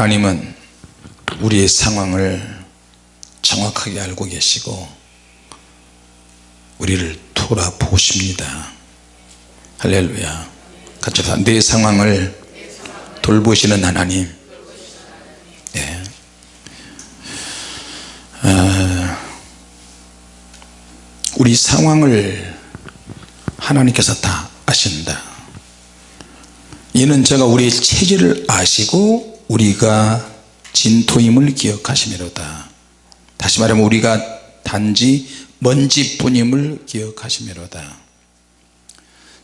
하나님은 우리의 상황을 정확하게 알고 계시고 우리를 돌아보십니다. 할렐루야. 같이 내 상황을 돌보시는 하나님. 네. 아, 우리 상황을 하나님께서 다 아신다. 이는 제가 우리의 체질을 아시고 우리가 진토임을 기억하시미로다. 다시 말하면 우리가 단지 먼지뿐임을 기억하시미로다.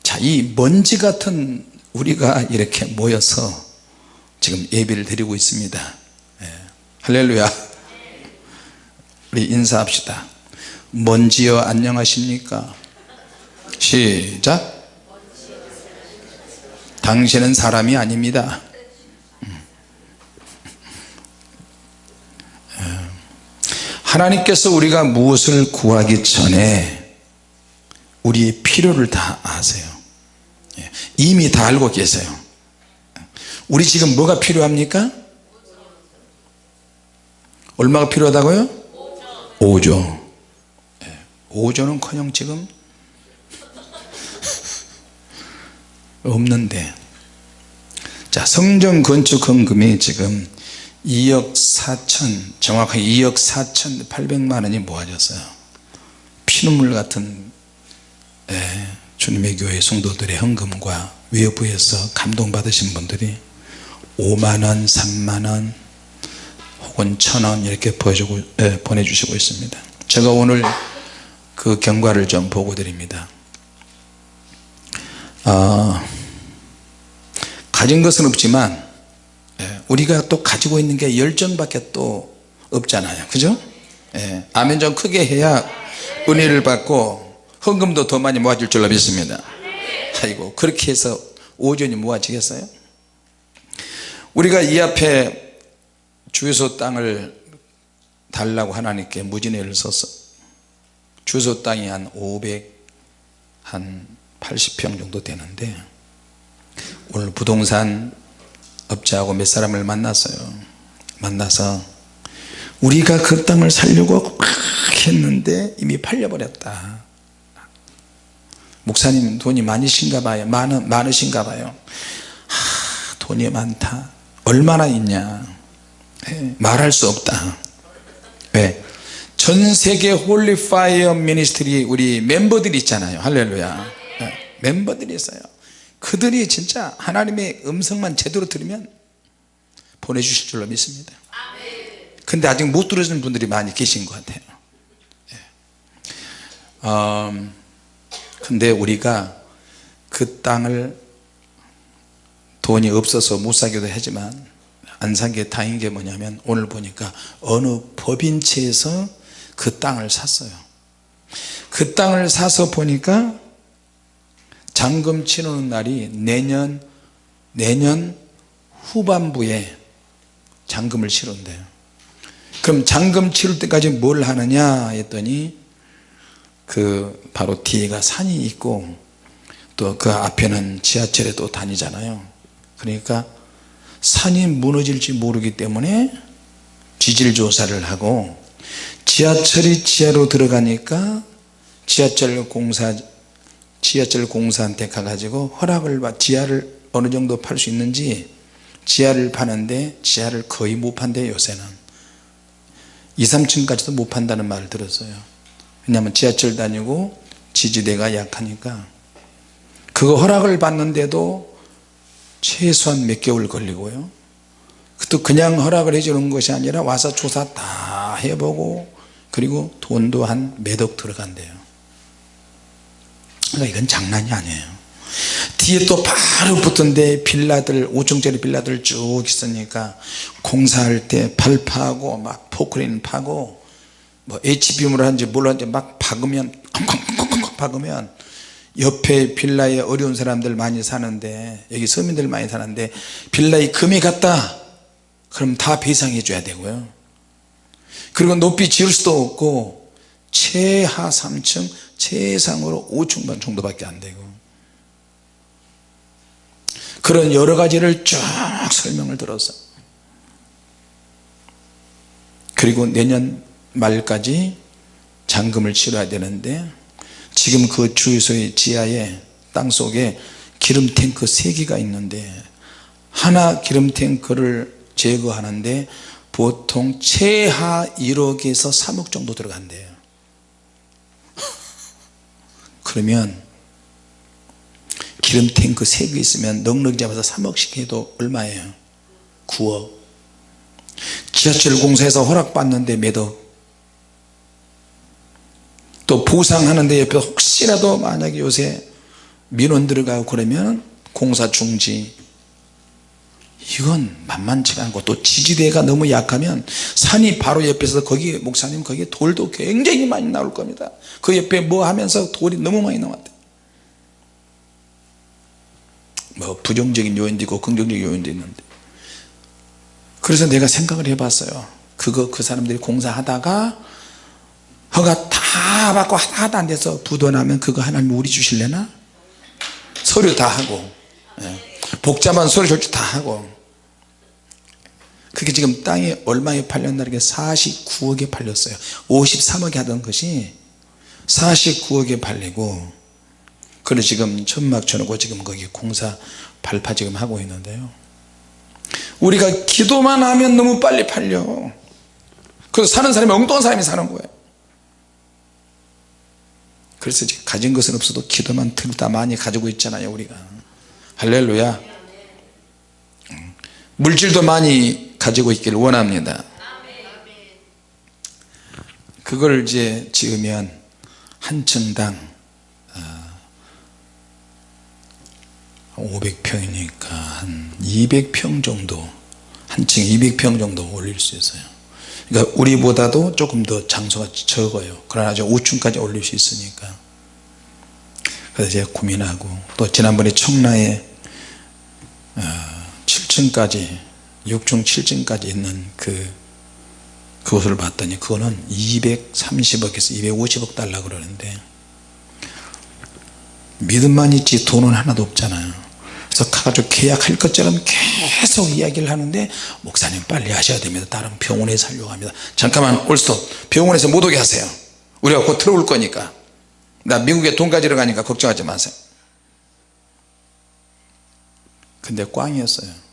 자이 먼지 같은 우리가 이렇게 모여서 지금 예배를 드리고 있습니다. 예. 할렐루야. 우리 인사합시다. 먼지여 안녕하십니까? 시작. 당신은 사람이 아닙니다 음. 예. 하나님께서 우리가 무엇을 구하기 전에 우리의 필요를 다 아세요 예. 이미 다 알고 계세요 우리 지금 뭐가 필요합니까? 얼마가 필요하다고요? 5조 5조는 커녕 지금 없는데 자 성전 건축 헌금이 지금 2억 4천 정확하게 2억 4천 8백만 원이 모아졌어요. 피눈물 같은 예, 주님의 교회 성도들의 헌금과 외부에서 감동받으신 분들이 5만원 3만원 혹은 천원 이렇게 보여주고, 예, 보내주시고 있습니다. 제가 오늘 그 경과를 좀 보고 드립니다. 어, 가진 것은 없지만 예, 우리가 또 가지고 있는 게 열정밖에 또 없잖아요 그죠? 예, 아멘 좀 크게 해야 은혜를 받고 헌금도 더 많이 모아질 줄로 믿습니다 아이고 그렇게 해서 오전이 모아지겠어요? 우리가 이 앞에 주유소 땅을 달라고 하나님께 무진회를 썼어 주소 땅이 한 500, 한 80평 정도 되는데 오늘 부동산 업자하고 몇 사람을 만났어요. 만나서 우리가 그 땅을 살려고 막 했는데 이미 팔려버렸다. 목사님 돈이 많으신가 봐요. 많, 많으신가 봐요. 하, 돈이 많다. 얼마나 있냐. 네, 말할 수 없다. 왜? 전 세계 Holy Fire Ministry 우리 멤버들이 있잖아요. 할렐루야. 네, 멤버들이 있어요 그들이 진짜 하나님의 음성만 제대로 들으면 보내주실 줄로 믿습니다. 근데 아직 못 들으시는 분들이 많이 계신 것 같아요. 네. 음, 근데 우리가 그 땅을 돈이 없어서 못 사기도 하지만 안 산 게 다행인 게 뭐냐면 오늘 보니까 어느 법인체에서 그 땅을 샀어요. 그 땅을 사서 보니까 잔금 치르는 날이 내년 내년 후반부에 잔금을 치른대요. 그럼 잔금 치를 때까지 뭘 하느냐 했더니 그 바로 뒤에가 산이 있고 또 그 앞에는 지하철에 또 다니잖아요. 그러니까 산이 무너질지 모르기 때문에 지질 조사를 하고 지하철이 지하로 들어가니까 지하철 공사 지하철 공사한테 가가지고 허락을 받 지하를 어느 정도 팔 수 있는지 지하를 파는데 지하를 거의 못 판대요 요새는. 2, 3층까지도 못 판다는 말을 들었어요. 왜냐하면 지하철 다니고 지지대가 약하니까. 그거 허락을 받는데도 최소한 몇 개월 걸리고요. 또 그냥 허락을 해주는 것이 아니라 와서 조사 다 해보고 그리고 돈도 한 몇 억 들어간대요 그러니까 이건 장난이 아니에요. 뒤에 또 바로 붙은데 빌라들 5층짜리 빌라들 쭉 있으니까 공사할 때팔 파고 막 포크레인 파고 뭐 HBM으로 하는지 뭘 하는지 막 박으면 쾅쾅쾅쾅 박으면 옆에 빌라에 어려운 사람들 많이 사는데 여기 서민들 많이 사는데 빌라에 금이 갔다. 그럼 다 배상해 줘야 되고요. 그리고 높이 지을 수도 없고 최하 3층 최상으로 5층반 정도밖에 안 되고. 그런 여러 가지를 쭉 설명을 들어서. 그리고 내년 말까지 잔금을 치러야 되는데 지금 그 주유소의 지하에 땅속에 기름 탱크 3개가 있는데 하나 기름 탱크를 제거하는데 보통 최하 1억에서 3억 정도 들어간대요 그러면 기름 탱크 3개 있으면 넉넉히 잡아서 3억씩 해도 얼마예요? 9억. 지하철 공사에서 허락받는데 몇 억 또 보상하는데 옆에 혹시라도 만약에 요새 민원 들어가고 그러면 공사 중지 이건 만만치가 않고 또 지지대가 너무 약하면 산이 바로 옆에서 거기 목사님 거기에 돌도 굉장히 많이 나올 겁니다. 그 옆에 뭐 하면서 돌이 너무 많이 나왔대. 뭐 부정적인 요인도 있고 긍정적인 요인도 있는데. 그래서 내가 생각을 해봤어요. 그거 그 사람들이 공사하다가 허가 다 받고 하나도 안 돼서 부도나면 그거 하나님 우리 주실래나? 서류 다 하고. 예. 복잡한 서류 절차 다 하고 그게 지금 땅이 얼마에 팔렸나 이게 49억에 팔렸어요. 53억에 하던 것이 49억에 팔리고 그래 지금 천막 쳐놓고 지금 거기 공사 발파 지금 하고 있는데요. 우리가 기도만 하면 너무 빨리 팔려. 그래서 사는 사람이 엉뚱한 사람이 사는 거예요. 그래서 가진 것은 없어도 기도만 들다 많이 가지고 있잖아요 우리가. 할렐루야 물질도 많이 가지고 있기를 원합니다. 그걸 이제 지으면 한 층당 500평이니까 한 200평 정도 한 층 200평 정도 올릴 수 있어요. 그러니까 우리보다도 조금 더 장소가 적어요. 그러나 저 5층까지 올릴 수 있으니까. 그래서 제가 고민하고 또 지난번에 청라에 7층까지 어, 6층 7층까지 있는 그 그곳을 봤더니 그거는 230억에서 250억 달라 그러는데 믿음만 있지 돈은 하나도 없잖아요. 그래서 가가지고 계약할 것처럼 계속 이야기를 하는데 목사님 빨리 하셔야 됩니다. 다른 병원에 살려고 합니다. 잠깐만 올스톱. 병원에서 못 오게 하세요. 우리가 곧 들어올 거니까. 나 미국에 돈 가지러 가니까 걱정하지 마세요. 근데 꽝이었어요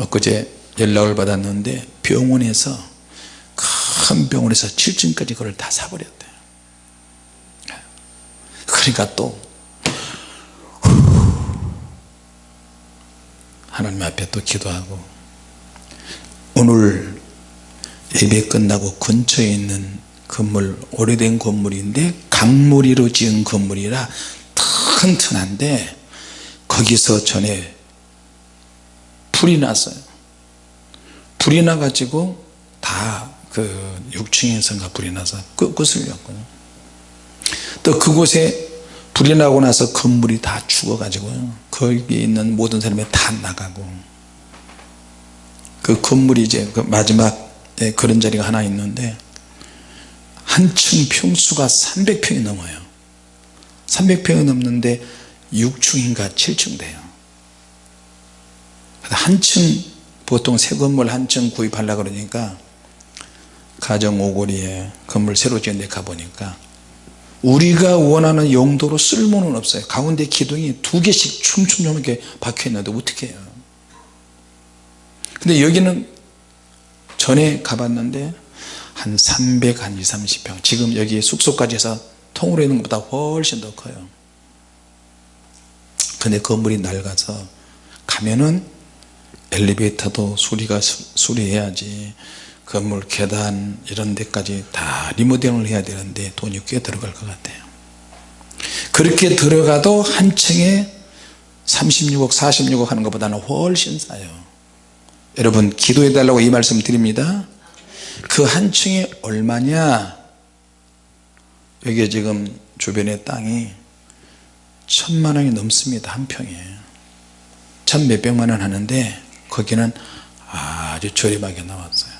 엊그제 연락을 받았는데 병원에서 큰 병원에서 7층까지 그걸 다 사버렸대 그러니까 또 하나님 앞에 또 기도하고 오늘 예배 끝나고 근처에 있는 건물 오래된 건물인데 강물이로 지은 건물이라 튼튼한데 거기서 전에 불이 났어요. 불이 나 가지고 다 그 6층에서인가 불이 나서 끄슬렸고요. 또 그곳에 불이 나고 나서 건물이 다 죽어 가지고요. 거기 있는 모든 사람이 다 나가고 그 건물이 이제 그 마지막에 그런 자리가 하나 있는데 한 층 평수가 300평이 넘어요. 300평이 넘는데 6층인가 7층 돼요 한 층 보통 새 건물 한 층 구입하려 그러니까 가정 오거리에 건물 새로 지은 데 가보니까 우리가 원하는 용도로 쓸모는 없어요. 가운데 기둥이 두 개씩 춤춤 이렇게 박혀 있는데 어떻게 해요? 근데 여기는 전에 가봤는데 한 300, 한 2, 30평. 지금 여기 숙소까지 해서 통으로 있는 것보다 훨씬 더 커요. 근데 건물이 낡아서 가면은 엘리베이터도 수리가 수리해야지. 건물 계단 이런 데까지 다 리모델링을 해야 되는데 돈이 꽤 들어갈 것 같아요. 그렇게 들어가도 한 층에 36억 46억 하는 것보다는 훨씬 싸요. 여러분 기도해 달라고 이 말씀 드립니다. 그 한 층이 얼마냐? 여기 지금 주변에 땅이 천만 원이 넘습니다 한 평에. 천 몇백만 원 하는데 거기는 아주 저렴하게 나왔어요.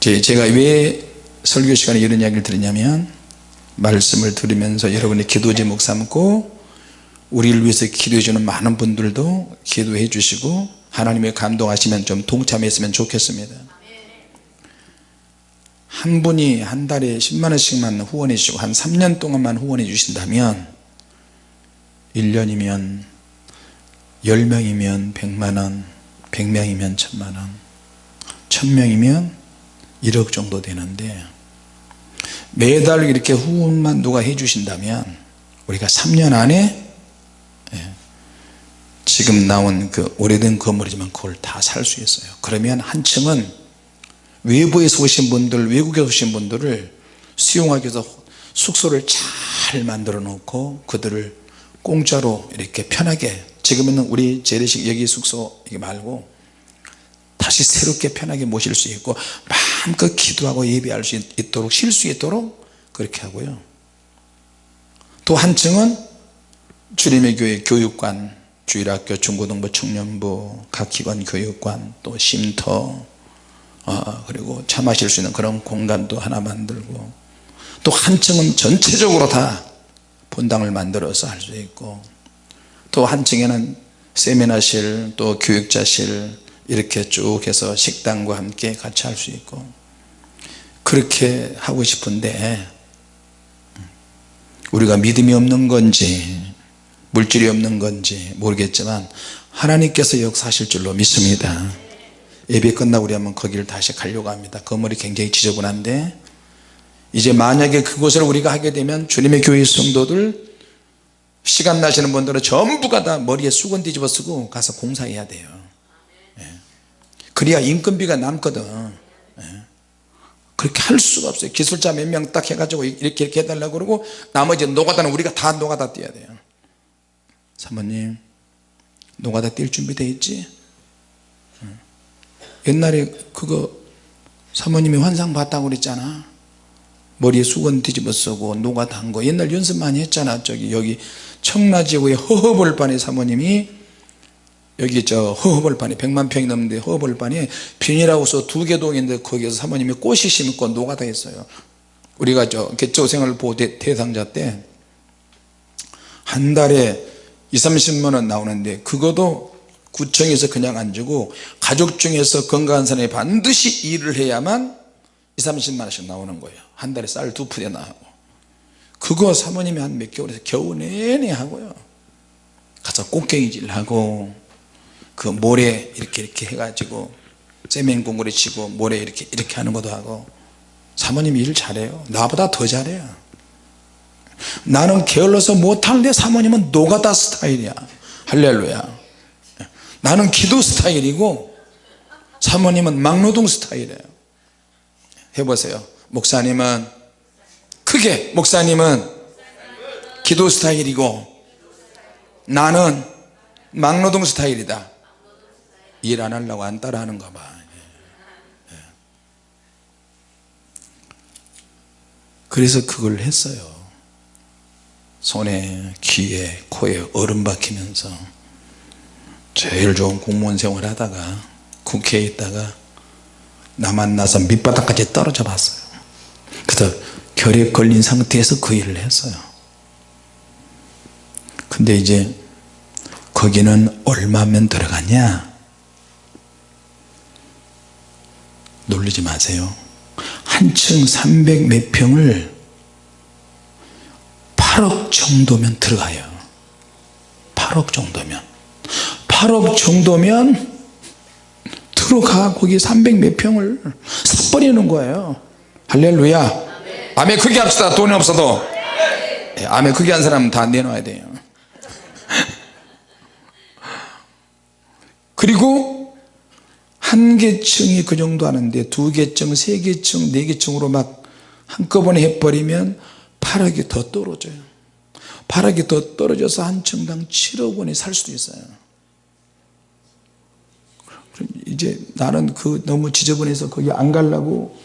제가 왜 설교 시간에 이런 이야기를 드리냐면 말씀을 들으면서 여러분의 기도 제목 삼고 우리를 위해서 기도해 주는 많은 분들도 기도해 주시고 하나님의 감동하시면 좀 동참했으면 좋겠습니다. 한 분이 한 달에 10만원씩만 후원해 주시고 한 3년 동안만 후원해 주신다면 1년이면 10명이면 100만원 100명이면 1000만원 1000명이면 1억 정도 되는데 매달 이렇게 후원만 누가 해 주신다면 우리가 3년 안에 예, 지금 나온 그 오래된 건물이지만 그걸 다 살 수 있어요. 그러면 한 층은 외부에서 오신 분들 외국에서 오신 분들을 수용하기 위해서 숙소를 잘 만들어 놓고 그들을 공짜로 이렇게 편하게 지금은 우리 재래식 여기 숙소 이게 말고 다시 새롭게 편하게 모실 수 있고 마음껏 기도하고 예배할 수 있도록 쉴 수 있도록 그렇게 하고요. 또 한 층은 주님의 교회 교육관 주일학교 중고등부 청년부 각 기관 교육관 또 쉼터 어, 그리고 차 마실 수 있는 그런 공간도 하나 만들고 또 한 층은 전체적으로 다 본당을 만들어서 할 수 있고 또 한 층에는 세미나실 또 교육자실 이렇게 쭉 해서 식당과 함께 같이 할 수 있고 그렇게 하고 싶은데 우리가 믿음이 없는 건지 물질이 없는 건지 모르겠지만 하나님께서 역사하실 줄로 믿습니다. 예배 끝나고 우리 한번 거기를 다시 가려고 합니다. 건물이 굉장히 지저분한데 이제 만약에 그곳을 우리가 하게 되면 주님의 교회 성도들 시간 나시는 분들은 전부가 다 머리에 수건 뒤집어 쓰고 가서 공사해야 돼요. 예. 그래야 인건비가 남거든. 예. 그렇게 할 수가 없어요. 기술자 몇 명 딱 해가지고 이렇게 이렇게 해달라고 그러고 나머지 노가다는 우리가 다 노가다 뛰어야 돼요. 사모님 노가다 뛸 준비 돼 있지? 옛날에 그거 사모님이 환상 봤다고 그랬잖아. 머리에 수건 뒤집어 쓰고 노가다 한거. 옛날 연습 많이 했잖아. 저기 여기 청라지구의 허허벌판에 사모님이 여기 저 허허벌판에 100만 평이 넘는데 허허벌판에 비닐하우스 두 개 동인데 거기에서 사모님이 꽃이 심고 노가다 했어요. 우리가 저 개초생활 보호 대, 대상자 때 한 달에 2, 30만원 나오는데 그것도 구청에서 그냥 안 주고 가족 중에서 건강한 사람이 반드시 일을 해야만 2, 30만원씩 나오는 거예요. 한 달에 쌀 두 푸대 나오고 그거 사모님이 한 몇 개월에서 겨우 내내 하고요. 가서 꽃갱이질 하고 그 모래 이렇게 이렇게 해가지고 세멘 공구리 치고 모래 이렇게 이렇게 하는 것도 하고 사모님이 일 잘해요. 나보다 더 잘해요. 나는 게을러서 못하는데 사모님은 노가다 스타일이야. 할렐루야. 나는 기도 스타일이고 사모님은 막노동 스타일이에요. 해보세요. 목사님은 크게 목사님은 기도 스타일이고 나는 막노동 스타일이다. 일 안 하려고 안 따라 하는가 봐. 그래서 그걸 했어요. 손에 귀에 코에 얼음 박히면서 제일 좋은 공무원 생활 하다가 국회에 있다가 나 만나서 밑바닥까지 떨어져 봤어요. 그래서 결핵 걸린 상태에서 그 일을 했어요. 근데 이제 거기는 얼마면 들어갔냐? 놀리지 마세요. 한층 300 몇 평을 8억 정도면 들어가요. 8억 정도면. 8억 정도면 들어가. 거기 300 몇 평을 사버리는 거예요. 할렐루야 아멘 크게 합시다. 돈이 없어도. 예, 아멘 크게 한 사람은 다 내놔야 돼요. 그리고 한 개층이 그 정도 하는데 두 개층, 세 개층, 네 개층으로 막 한꺼번에 해버리면 8억이 더 떨어져요. 8억이 더 떨어져서 한 층당 7억 원에 살 수도 있어요. 이제 나는 그 너무 지저분해서 거기 안 가려고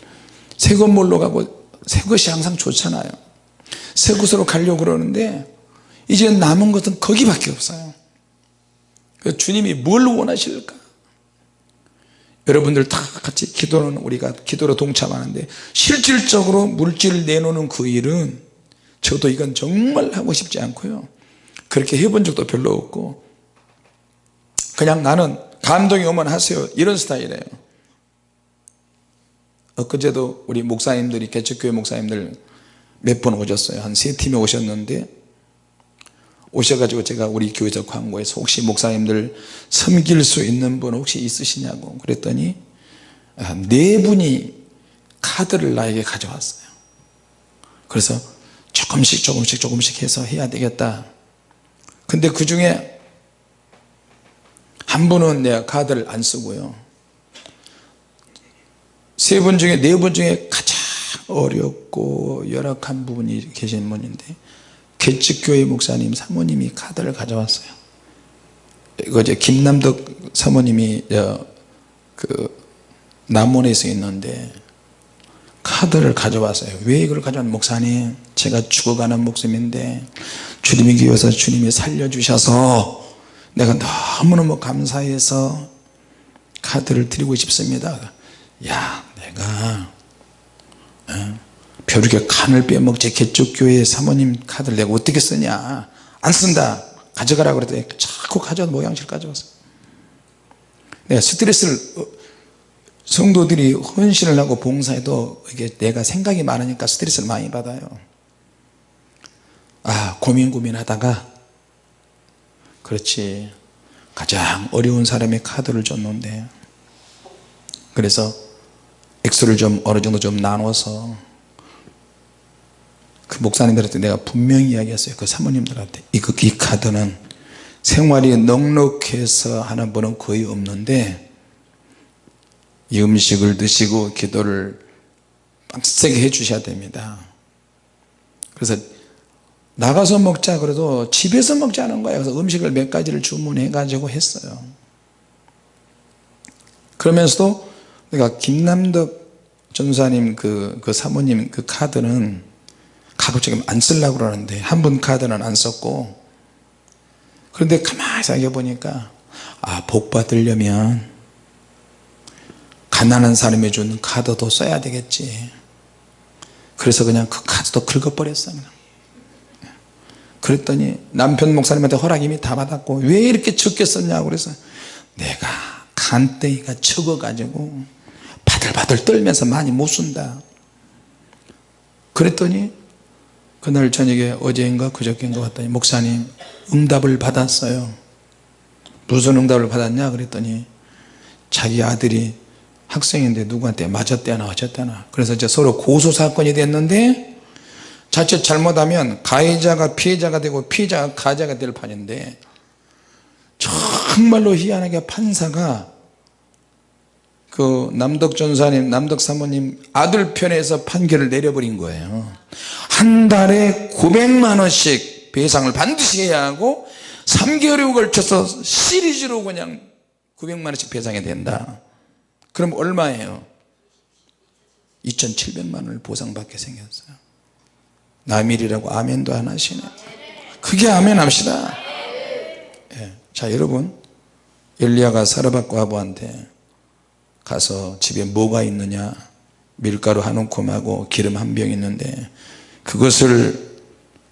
새 건물로 가고 새 것이 항상 좋잖아요. 새 곳으로 가려고 그러는데 이제 남은 것은 거기밖에 없어요. 주님이 뭘 원하실까? 여러분들 다 같이 기도는 우리가 기도로 동참하는데 실질적으로 물질을 내놓는 그 일은 저도 이건 정말 하고 싶지 않고요. 그렇게 해본 적도 별로 없고 그냥 나는 감동이 오면 하세요. 이런 스타일이에요 엊그제도 우리 목사님들이 개척교회 목사님들 몇 번 오셨어요. 한 세 팀이 오셨는데 오셔가지고 제가 우리 교회에서 광고해서 혹시 목사님들 섬길 수 있는 분 혹시 있으시냐고 그랬더니 아, 네 분이 카드를 나에게 가져왔어요. 그래서 조금씩 조금씩 조금씩 해서 해야 되겠다. 근데 그 중에 한 분은 내가 카드를 안 쓰고요 세 분 중에 네 분 중에 가장 어렵고 열악한 부분이 계신 분인데 개측교회 목사님 사모님이 카드를 가져왔어요. 이제 김남덕 사모님이 그 남원에서 있는데 카드를 가져왔어요. 왜 이걸 가져왔는 목사님 제가 죽어가는 목숨인데 주님이 기워서 주님이 살려주셔서 내가 너무너무 감사해서 카드를 드리고 싶습니다. 야 내가 어? 벼룩에 간을 빼먹지 개쪽교회 사모님 카드를 내가 어떻게 쓰냐? 안 쓴다. 가져가라 그랬더니 자꾸 가져와서 모양실 가져왔어 내가 스트레스를 어, 성도들이 헌신을 하고 봉사해도 이게 내가 생각이 많으니까 스트레스를 많이 받아요. 아 고민 고민하다가 그렇지. 가장 어려운 사람의 카드를 줬는데. 그래서 액수를 좀 어느 정도 좀 나눠서 그 목사님들한테 내가 분명히 이야기했어요. 그 사모님들한테. 이거 이 카드는 생활이 넉넉해서 하는 분은 거의 없는데 이 음식을 드시고 기도를 빡세게 해 주셔야 됩니다. 그래서 나가서 먹자 그래도 집에서 먹자는 거예요. 그래서 음식을 몇 가지를 주문해 가지고 했어요. 그러면서도 내가 김남덕 전사님 그, 그 사모님 그 카드는 가급적이면 안 쓰려고 그러는데 한 분 카드는 안 썼고 그런데 가만히 생각해 보니까 아 복 받으려면 가난한 사람이 준 카드도 써야 되겠지. 그래서 그냥 그 카드도 긁어버렸어요. 그랬더니 남편 목사님한테 허락 이미 다 받았고 왜 이렇게 적게 썼냐고 그래서 내가 간땡이가 적어 가지고 바들바들 떨면서 많이 못 쓴다. 그랬더니 그날 저녁에 어제인가 그저께인가 왔더니 목사님 응답을 받았어요. 무슨 응답을 받았냐? 그랬더니 자기 아들이 학생인데 누구한테 맞았대나 어쨌대나. 그래서 이제 서로 고소사건이 됐는데 자칫 잘못하면 가해자가 피해자가 되고 피해자가 가해자가 될 판인데 정말로 희한하게 판사가 그 남덕 전사님 남덕 사모님 아들 편에서 판결을 내려버린 거예요. 한 달에 900만원씩 배상을 반드시 해야 하고 3개월에 걸쳐서 시리즈로 그냥 900만원씩 배상이 된다. 그럼 얼마예요? 2700만원을 보상받게 생겼어요. 남일이라고 아멘도 안 하시네. 그게 아멘 합시다. 예. 자 여러분. 엘리야가 사르밧과 아부한테 가서 집에 뭐가 있느냐 밀가루 한 움큼하고 기름 한 병 있는데 그것을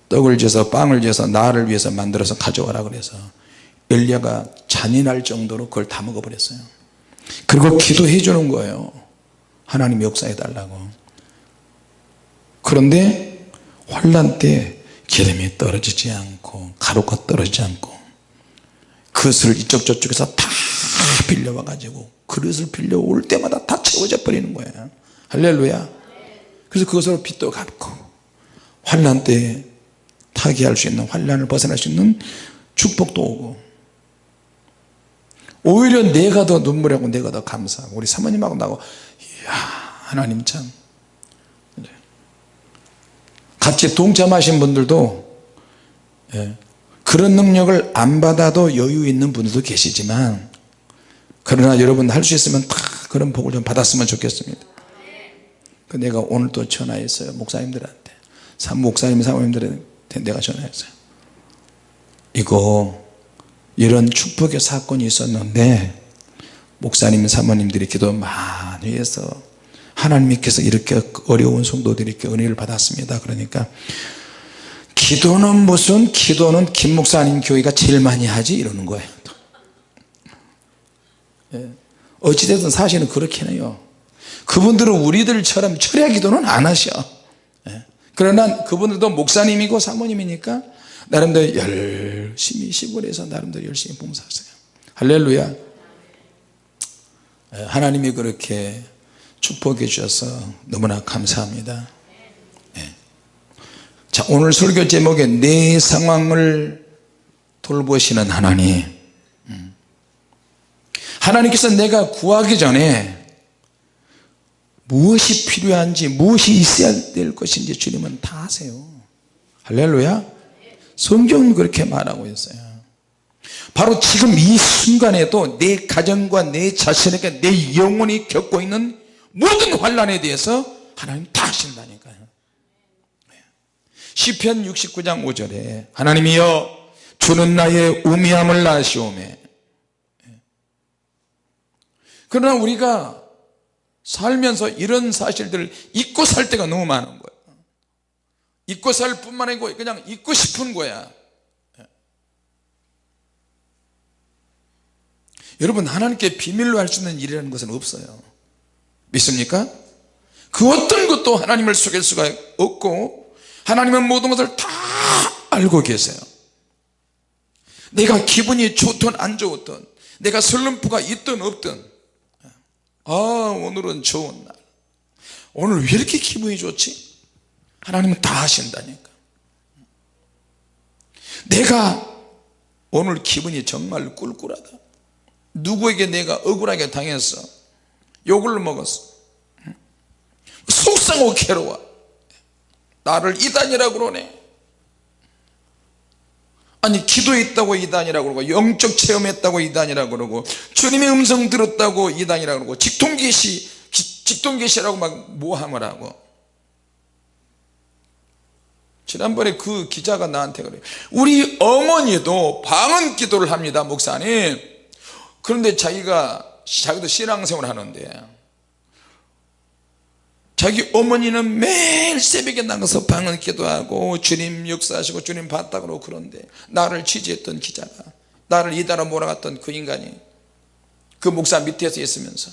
떡을 지어서 빵을 지어서 나를 위해서 만들어서 가져와라 그래서 엘리야가 잔인할 정도로 그걸 다 먹어버렸어요. 그리고 기도해 주는 거예요. 하나님 역사해 달라고. 그런데 환란 때 기름이 떨어지지 않고 가루가 떨어지지 않고 그것을 이쪽 저쪽에서 다 빌려와 가지고 그릇을 빌려올 때마다 다 채워져 버리는 거예요 할렐루야. 그래서 그것으로 빚도 갚고 환란 때 타개할 수 있는 환란을 벗어날 수 있는 축복도 오고. 오히려 내가 더 눈물하고 내가 더 감사하고 우리 사모님하고 나고 이야 하나님 참. 같이 동참하신 분들도 예, 그런 능력을 안 받아도 여유 있는 분들도 계시지만 그러나 여러분 할 수 있으면 다 그런 복을 좀 받았으면 좋겠습니다. 그 내가 오늘 또 전화했어요 목사님들한테. 목사님 사모님들한테 내가 전화했어요. 이거 이런 축복의 사건이 있었는데 목사님 사모님들이 기도 많이 해서 하나님께서 이렇게 어려운 성도들이 이렇게 은혜를 받았습니다. 그러니까 기도는 무슨 기도는 김 목사 아닌 교회가 제일 많이 하지? 이러는 거예요. 예. 어찌됐든 사실은 그렇긴 해요 그분들은 우리들처럼 철야 기도는 안 하셔 예. 그러나 그분들도 목사님이고 사모님이니까 나름대로 열심히 시골에서 나름대로 열심히 봉사하세요 할렐루야 예, 하나님이 그렇게 축복해 주셔서 너무나 감사합니다 예. 자 오늘 설교 제목에 내 상황을 돌보시는 하나님 음. 하나님께서 내가 구하기 전에 무엇이 필요한지 무엇이 있어야 될 것인지 주님은 다 아세요. 할렐루야. 성경은 그렇게 말하고 있어요. 바로 지금 이 순간에도 내 가정과 내 자신에게 내 영혼이 겪고 있는 모든 환란에 대해서 하나님 다 아신다니까요. 시편 69장 5절에 하나님이여 주는 나의 우미함을 아시오매 그러나 우리가 살면서 이런 사실들을 잊고 살 때가 너무 많은 거예요. 잊고 살 뿐만 아니고 그냥 잊고 싶은 거야. 여러분 하나님께 비밀로 할 수 있는 일이라는 것은 없어요. 믿습니까? 그 어떤 것도 하나님을 속일 수가 없고 하나님은 모든 것을 다 알고 계세요. 내가 기분이 좋든 안 좋든 내가 슬럼프가 있든 없든 아 오늘은 좋은 날. 오늘 왜 이렇게 기분이 좋지? 하나님은 다 아신다니까. 내가 오늘 기분이 정말 꿀꿀하다. 누구에게 내가 억울하게 당했어? 욕을 먹었어? 속상하고 괴로워. 나를 이단이라고 그러네 아니 기도했다고 이단이라고 그러고 영적 체험했다고 이단이라고 그러고 주님의 음성 들었다고 이단이라고 그러고 직통계시 직통계시라고 막 모함을 하고. 지난번에 그 기자가 나한테 그래요 우리 어머니도 방언 기도를 합니다 목사님. 그런데 자기가 자기도 신앙생활 하는데 자기 어머니는 매일 새벽에 나가서 방언 기도하고 주님 역사하시고 주님 봤다 그러고 그런데 나를 취재했던 기자가 나를 이달아 몰아갔던 그 인간이 그 목사 밑에서 있으면서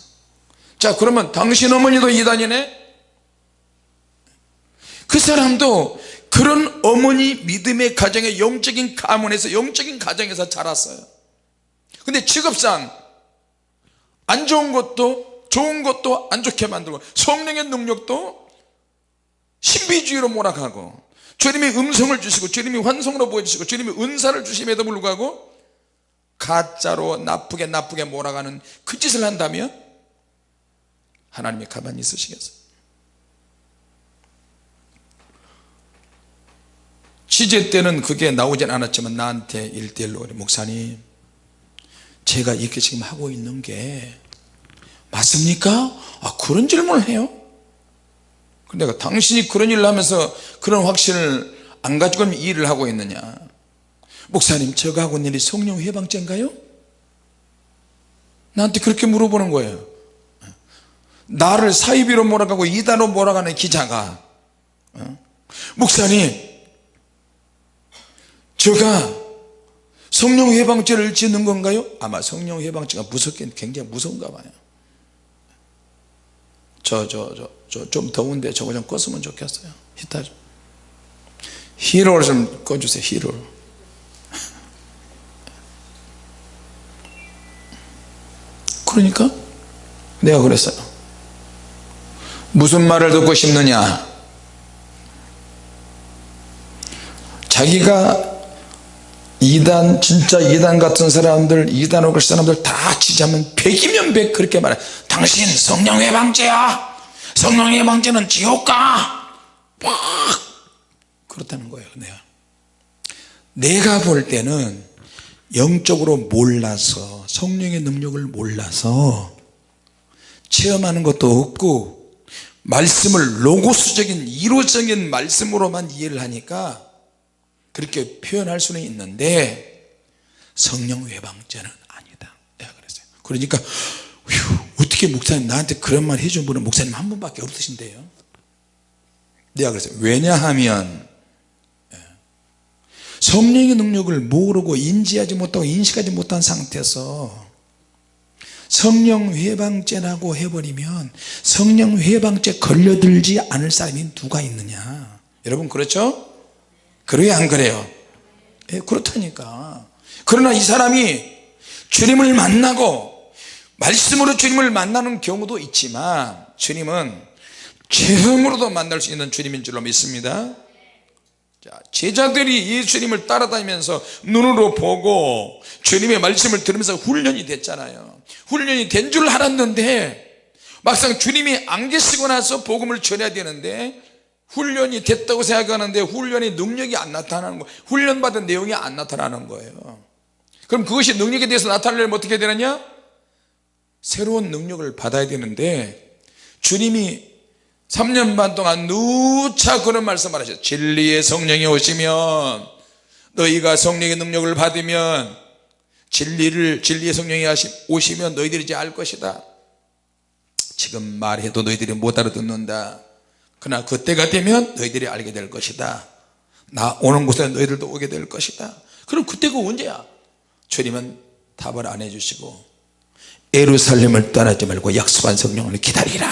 자 그러면 당신 어머니도 이단이네? 그 사람도 그런 어머니 믿음의 가정의 영적인 가문에서 영적인 가정에서 자랐어요. 근데 직업상 안 좋은 것도 좋은 것도 안 좋게 만들고 성령의 능력도 신비주의로 몰아가고 주님이 음성을 주시고 주님이 환성으로 보여주시고 주님이 은사를 주심에도 불구하고 가짜로 나쁘게 나쁘게 몰아가는 그 짓을 한다면 하나님이 가만히 있으시겠어요 취재 때는 그게 나오진 않았지만 나한테 일대일로 목사님 제가 이렇게 지금 하고 있는 게 맞습니까? 아 그런 질문을 해요 근데 내가 당신이 그런 일을 하면서 그런 확신을 안 가지고 일을 하고 있느냐 목사님 제가 하고 있는 일이 성령 해방죄인가요? 나한테 그렇게 물어보는 거예요 나를 사이비로 몰아가고 이단으로 몰아가는 기자가 어? 목사님 제가 성령 해방죄를 짓는 건가요? 아마 성령 해방죄가 무섭긴 굉장히 무서운가 봐요 저 저 저 저 좀 더운데 저거 좀 껐으면 좋겠어요. 히터 좀. 히로를 좀 꺼주세요 히로 그러니까 내가 그랬어요. 무슨 말을 듣고 싶느냐? 자기가 이단 진짜 이단 같은 사람들 이단으로 그 사람들 다 치자면 백이면 백 그렇게 말해 당신 성령의 방제야. 성령의 방제는 지옥가. 막 그렇다는 거예요 내가 내가 볼 때는 영적으로 몰라서 성령의 능력을 몰라서 체험하는 것도 없고 말씀을 로고스적인 이로적인 말씀으로만 이해를 하니까 그렇게 표현할 수는 있는데 성령 외방죄는 아니다. 내가 그랬어요. 그러니까 휴, 어떻게 목사님 나한테 그런 말 해준 분은 목사님 한 분밖에 없으신데요 내가 그랬어요 왜냐하면 예, 성령의 능력을 모르고 인지하지 못하고 인식하지 못한 상태에서 성령 회방죄라고 해버리면 성령 회방죄 걸려들지 않을 사람이 누가 있느냐 여러분 그렇죠? 그래요 안 그래요? 예, 그렇다니까 그러나 이 사람이 주님을 만나고 말씀으로 주님을 만나는 경우도 있지만 주님은 죄성으로도 만날 수 있는 주님인 줄로 믿습니다. 자, 제자들이 예수님을 따라다니면서 눈으로 보고 주님의 말씀을 들으면서 훈련이 됐잖아요. 훈련이 된 줄 알았는데 막상 주님이 안 계시고 나서 복음을 전해야 되는데 훈련이 됐다고 생각하는데 훈련의 능력이 안 나타나는 거예요 훈련받은 내용이 안 나타나는 거예요. 그럼 그것이 능력에 대해서 나타나려면 어떻게 되느냐 새로운 능력을 받아야 되는데 주님이 3년 반 동안 누차 그런 말씀을 하셨어요 진리의 성령이 오시면 너희가 성령의 능력을 받으면 진리를 진리의 성령이 오시면 너희들이 이제 알 것이다. 지금 말해도 너희들이 못 알아듣는다. 그러나 그때가 되면 너희들이 알게 될 것이다. 나 오는 곳에 너희들도 오게 될 것이다. 그럼 그때가 언제야? 주님은 답을 안 해주시고 에루살렘을 떠나지 말고 약속한 성령을 기다리라.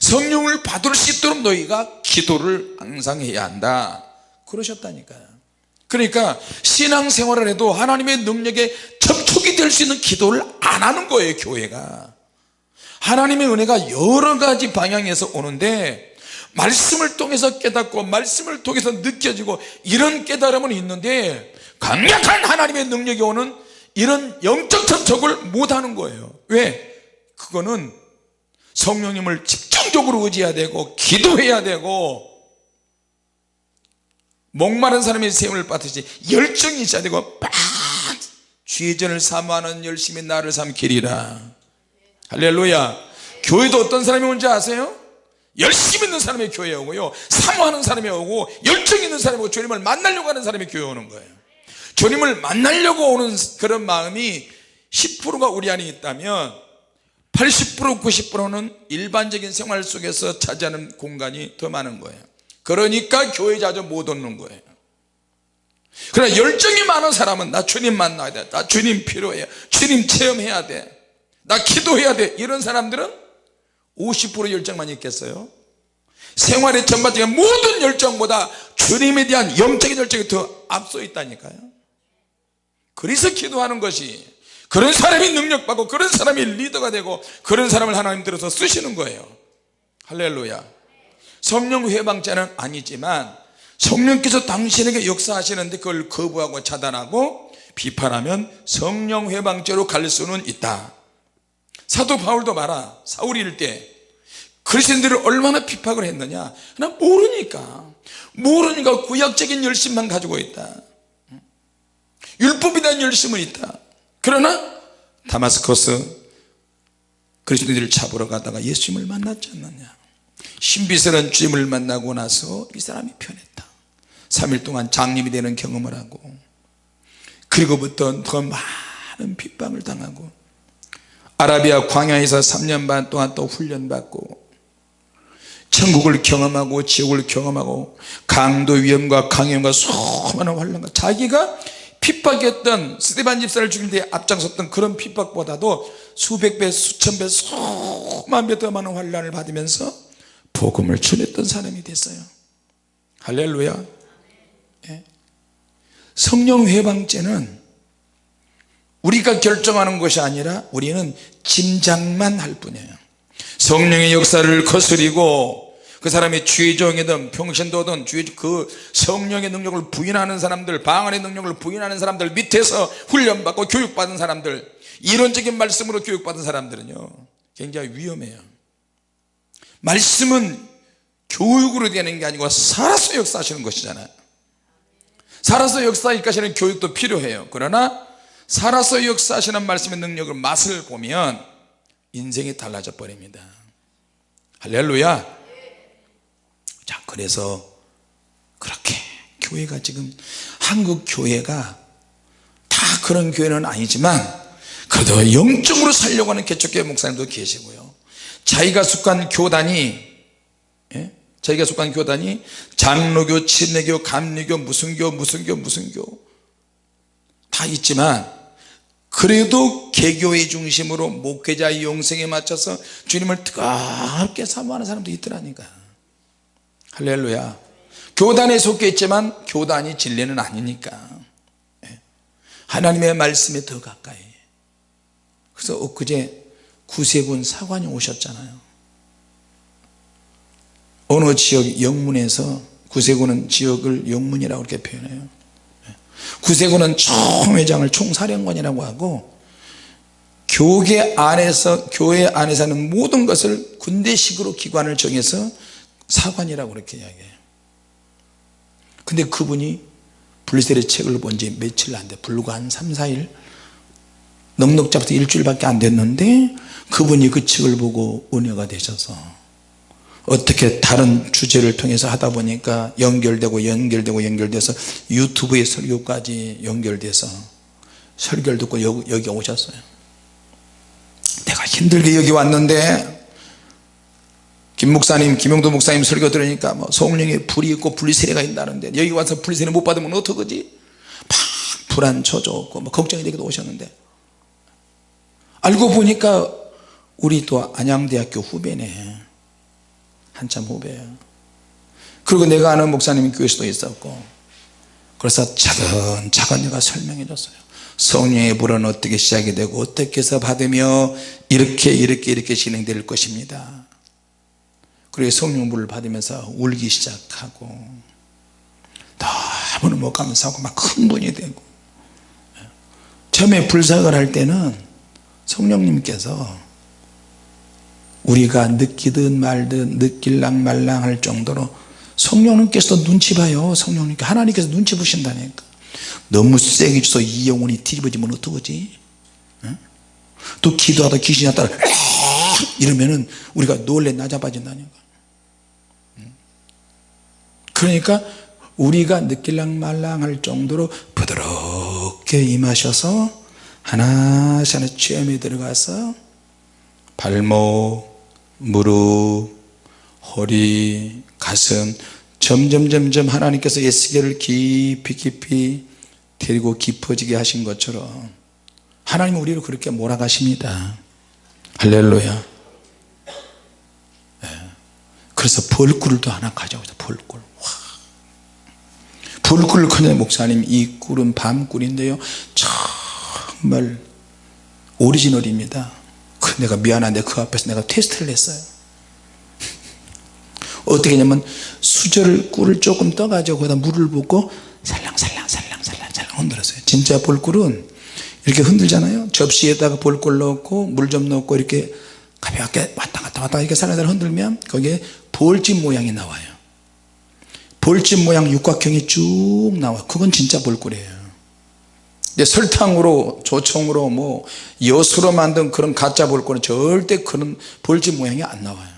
성령을 받을 수 있도록 너희가 기도를 항상 해야 한다. 그러셨다니까요 그러니까 신앙생활을 해도 하나님의 능력에 접촉이 될 수 있는 기도를 안 하는 거예요 교회가. 하나님의 은혜가 여러 가지 방향에서 오는데 말씀을 통해서 깨닫고 말씀을 통해서 느껴지고 이런 깨달음은 있는데 강력한 하나님의 능력이 오는 이런 영적 접촉을 못하는 거예요. 왜? 그거는 성령님을 집중적으로 의지해야 되고 기도해야 되고 목마른 사람이 샘을 받듯이 열정이 있어야 되고 빡 죄전을 사모하는 열심히 나를 삼키리라. 할렐루야. 교회도 어떤 사람이 온지 아세요? 열심 있는 사람이 교회에 오고요. 사모하는 사람이 오고 열정 있는 사람이 오고 주님을 만나려고 하는 사람이 교회에 오는 거예요 주님을 만나려고 오는 그런 마음이 10%가 우리 안에 있다면 80% 90%는 일반적인 생활 속에서 차지하는 공간이 더 많은 거예요. 그러니까 교회 자주 못 오는 거예요. 그러나 열정이 많은 사람은 나 주님 만나야 돼나 주님 필요해 주님 체험해야 돼나 기도해야 돼. 이런 사람들은 50% 열정만 있겠어요? 생활의 전반적인 모든 열정보다 주님에 대한 영적인 열정이 더 앞서 있다니까요 그래서 기도하는 것이 그런 사람이 능력받고 그런 사람이 리더가 되고 그런 사람을 하나님 들어서 쓰시는 거예요. 할렐루야. 성령 회방자는 아니지만 성령께서 당신에게 역사하시는데 그걸 거부하고 차단하고 비판하면 성령 회방죄로 갈 수는 있다. 사도 바울도 봐라. 사울일 때 그리스도인들을 얼마나 비판을 했느냐? 나 모르니까. 모르니까 구약적인 열심만 가지고 있다 율법에 대한 열심은 있다. 그러나 다마스커스 그리스도인들을 잡으러 가다가 예수님을 만났지 않느냐. 신비스러운 주님을 만나고 나서 이 사람이 변했다. 3일 동안 장님이 되는 경험을 하고 그리고부터 더 많은 핍박을 당하고 아라비아 광야에서 3년 반 동안 또 훈련받고 천국을 경험하고 지옥을 경험하고 강도 위험과 강염과 수많은 환란과 자기가 핍박했던 스테반 집사를 죽일 때 앞장섰던 그런 핍박보다도 수백 배 수천 배 수만 배 더 많은 환란을 받으면서 복음을 전했던 사람이 됐어요. 할렐루야. 예. 성령 회방죄는 우리가 결정하는 것이 아니라 우리는 짐작만 할 뿐이에요. 성령의 역사를 거스리고 그 사람이 주의종이든 평신도든 그 성령의 능력을 부인하는 사람들 방언의 능력을 부인하는 사람들 밑에서 훈련받고 교육받은 사람들 이론적인 말씀으로 교육받은 사람들은요 굉장히 위험해요. 말씀은 교육으로 되는 게 아니고 살아서 역사하시는 것이잖아요 살아서 역사하시는 교육도 필요해요. 그러나 살아서 역사하시는 말씀의 능력을 맛을 보면 인생이 달라져 버립니다. 할렐루야 자 그래서 그렇게 교회가 지금 한국 교회가 다 그런 교회는 아니지만 그래도 영적으로 살려고 하는 개척교회 목사님도 계시고요 자기가 속한 교단이 예? 저희가 속한 교단이 장로교 침례교 감리교 무슨 교 무슨 교 무슨 교 다 있지만 그래도 개교의 중심으로 목회자의 영성에 맞춰서 주님을 뜨겁게 사모하는 사람도 있더라니까 할렐루야. 교단에 속해 있지만 교단이 진리는 아니니까. 예. 하나님의 말씀에 더 가까이. 그래서 엊그제 구세군 사관이 오셨잖아요. 어느 지역 영문에서 구세군은 지역을 영문이라고 이렇게 표현해요. 구세군은 총회장을 총사령관이라고 하고 교계 안에서 교회 안에서 하는 모든 것을 군대식으로 기관을 정해서 사관이라고 그렇게 이야기해요. 근데 그분이 블리셀의 책을 본 지 며칠 안 돼. 불과 한 3, 4일? 넉넉 잡아서 일주일밖에 안 됐는데 그분이 그 책을 보고 은혜가 되셔서 어떻게 다른 주제를 통해서 하다 보니까 연결되고 연결되고 연결돼서 유튜브의 설교까지 연결돼서 설교를 듣고 여기 오셨어요. 내가 힘들게 여기 왔는데 김 목사님 김용도 목사님 설교 들으니까 뭐 성령에 불이 있고 분리세례가 있다는데 여기 와서 분리세례 못 받으면 어떡하지? 막 불안 초조고 뭐 걱정이 되기도 오셨는데. 알고 보니까 우리 또 안양대학교 후배네. 한참 후배예요 그리고 내가 아는 목사님이 교회에서도 있었고. 그래서 차근 차근 내가 설명해 줬어요. 성령의 불은 어떻게 시작이 되고 어떻게 해서 받으며 이렇게 이렇게 이렇게 진행될 것입니다 그리고 성령 불을 받으면서 울기 시작하고 너무너무 감사하고 막 흥분이 되고. 처음에 불사를 할 때는 성령님께서 우리가 느끼든 말든 느낄랑 말랑 할 정도로 성령님께서 눈치 봐요. 성령님께 하나님께서 눈치 보신다니까. 너무 세게 줘서 이 영혼이 뒤집어지면 어떡하지? 또 기도하다 귀신이 왔다 이러면은 우리가 놀래 나자빠진다니까 그러니까 우리가 느낄랑 말랑 할 정도로 부드럽게 임하셔서 하나씩 하나 체험에 들어가서 발목 무릎 허리 가슴 점점 점점 하나님께서 예수계를 깊이 깊이 데리고 깊어지게 하신 것처럼 하나님은 우리를 그렇게 몰아가십니다. 할렐루야. 네. 그래서 벌꿀도 하나 가져오자 벌꿀 벌꿀을 꺼낸 목사님 이 꿀은 밤꿀인데요. 정말 오리지널입니다. 내가 미안한데 그 앞에서 내가 테스트를 했어요. 어떻게 했냐면 수저를 꿀을 조금 떠가지고 거기다 물을 붓고 살랑살랑 살랑살랑 살랑 흔들었어요. 진짜 볼꿀은 이렇게 흔들잖아요. 접시에다가 볼꿀 넣고 물 좀 넣고 이렇게 가볍게 왔다 갔다 왔다 이렇게 살랑살랑 흔들면 거기에 볼집 모양이 나와요 볼집 모양 육각형이 쭉 나와. 그건 진짜 볼꿀이에요. 설탕으로 조청으로 뭐 여수로 만든 그런 가짜 볼꿀은 절대 그런 볼집 모양이 안 나와요.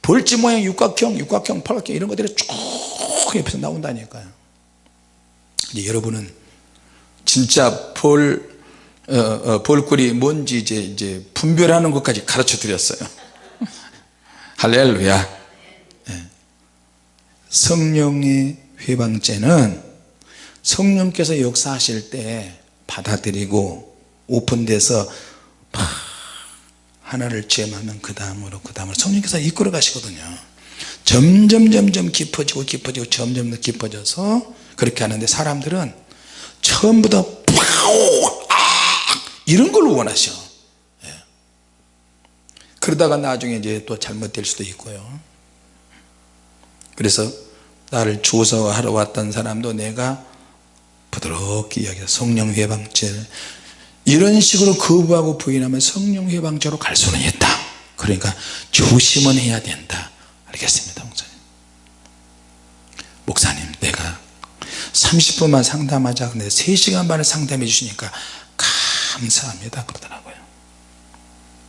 볼집 모양 육각형 육각형 팔각형 이런 것들이 쭉 옆에서 나온다니까요. 이제 여러분은 진짜 볼 어, 어, 볼꿀이 뭔지 이제 이제 분별하는 것까지 가르쳐 드렸어요. 할렐루야. 네. 성령의 회방죄는 성령께서 역사하실 때 받아들이고 오픈돼서 하나를 체험하면 그 다음으로 그 다음으로 성령께서 이끌어 가시거든요. 점점 점점 깊어지고 깊어지고 점점 더 깊어져서 그렇게 하는데 사람들은 처음부터 이런 걸 원하셔. 예. 그러다가 나중에 이제 또 잘못될 수도 있고요 그래서 나를 조서하러 왔던 사람도 내가 부드럽게 이야기해 성령 회방죄 이런 식으로 거부하고 부인하면 성령 회방죄로 갈 수는 있다. 그러니까 조심은 해야 된다. 알겠습니다 목사님. 목사님 내가 30분만 상담하자. 근데 3시간 반을 상담해 주시니까 감사합니다. 그러더라고요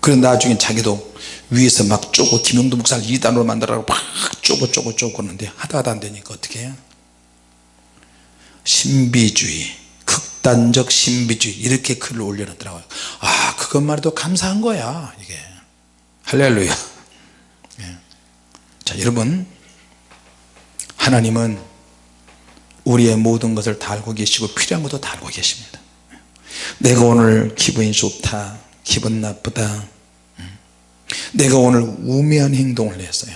그래 나중에 자기도 위에서 막 쪼고 김용도 목사를 2단으로 만들라고 막 쪼고 쪼고 쪼고 그러는데 하다 하다 안 되니까 어떻게 해요? 신비주의 극단적 신비주의 이렇게 글을 올려놨더라고요. 아 그것만 해도 감사한 거야 이게. 할렐루야. 예. 자 여러분. 하나님은 우리의 모든 것을 다 알고 계시고 필요한 것도 다 알고 계십니다. 내가 오늘 기분이 좋다 기분 나쁘다 내가 오늘 우매한 행동을 했어요.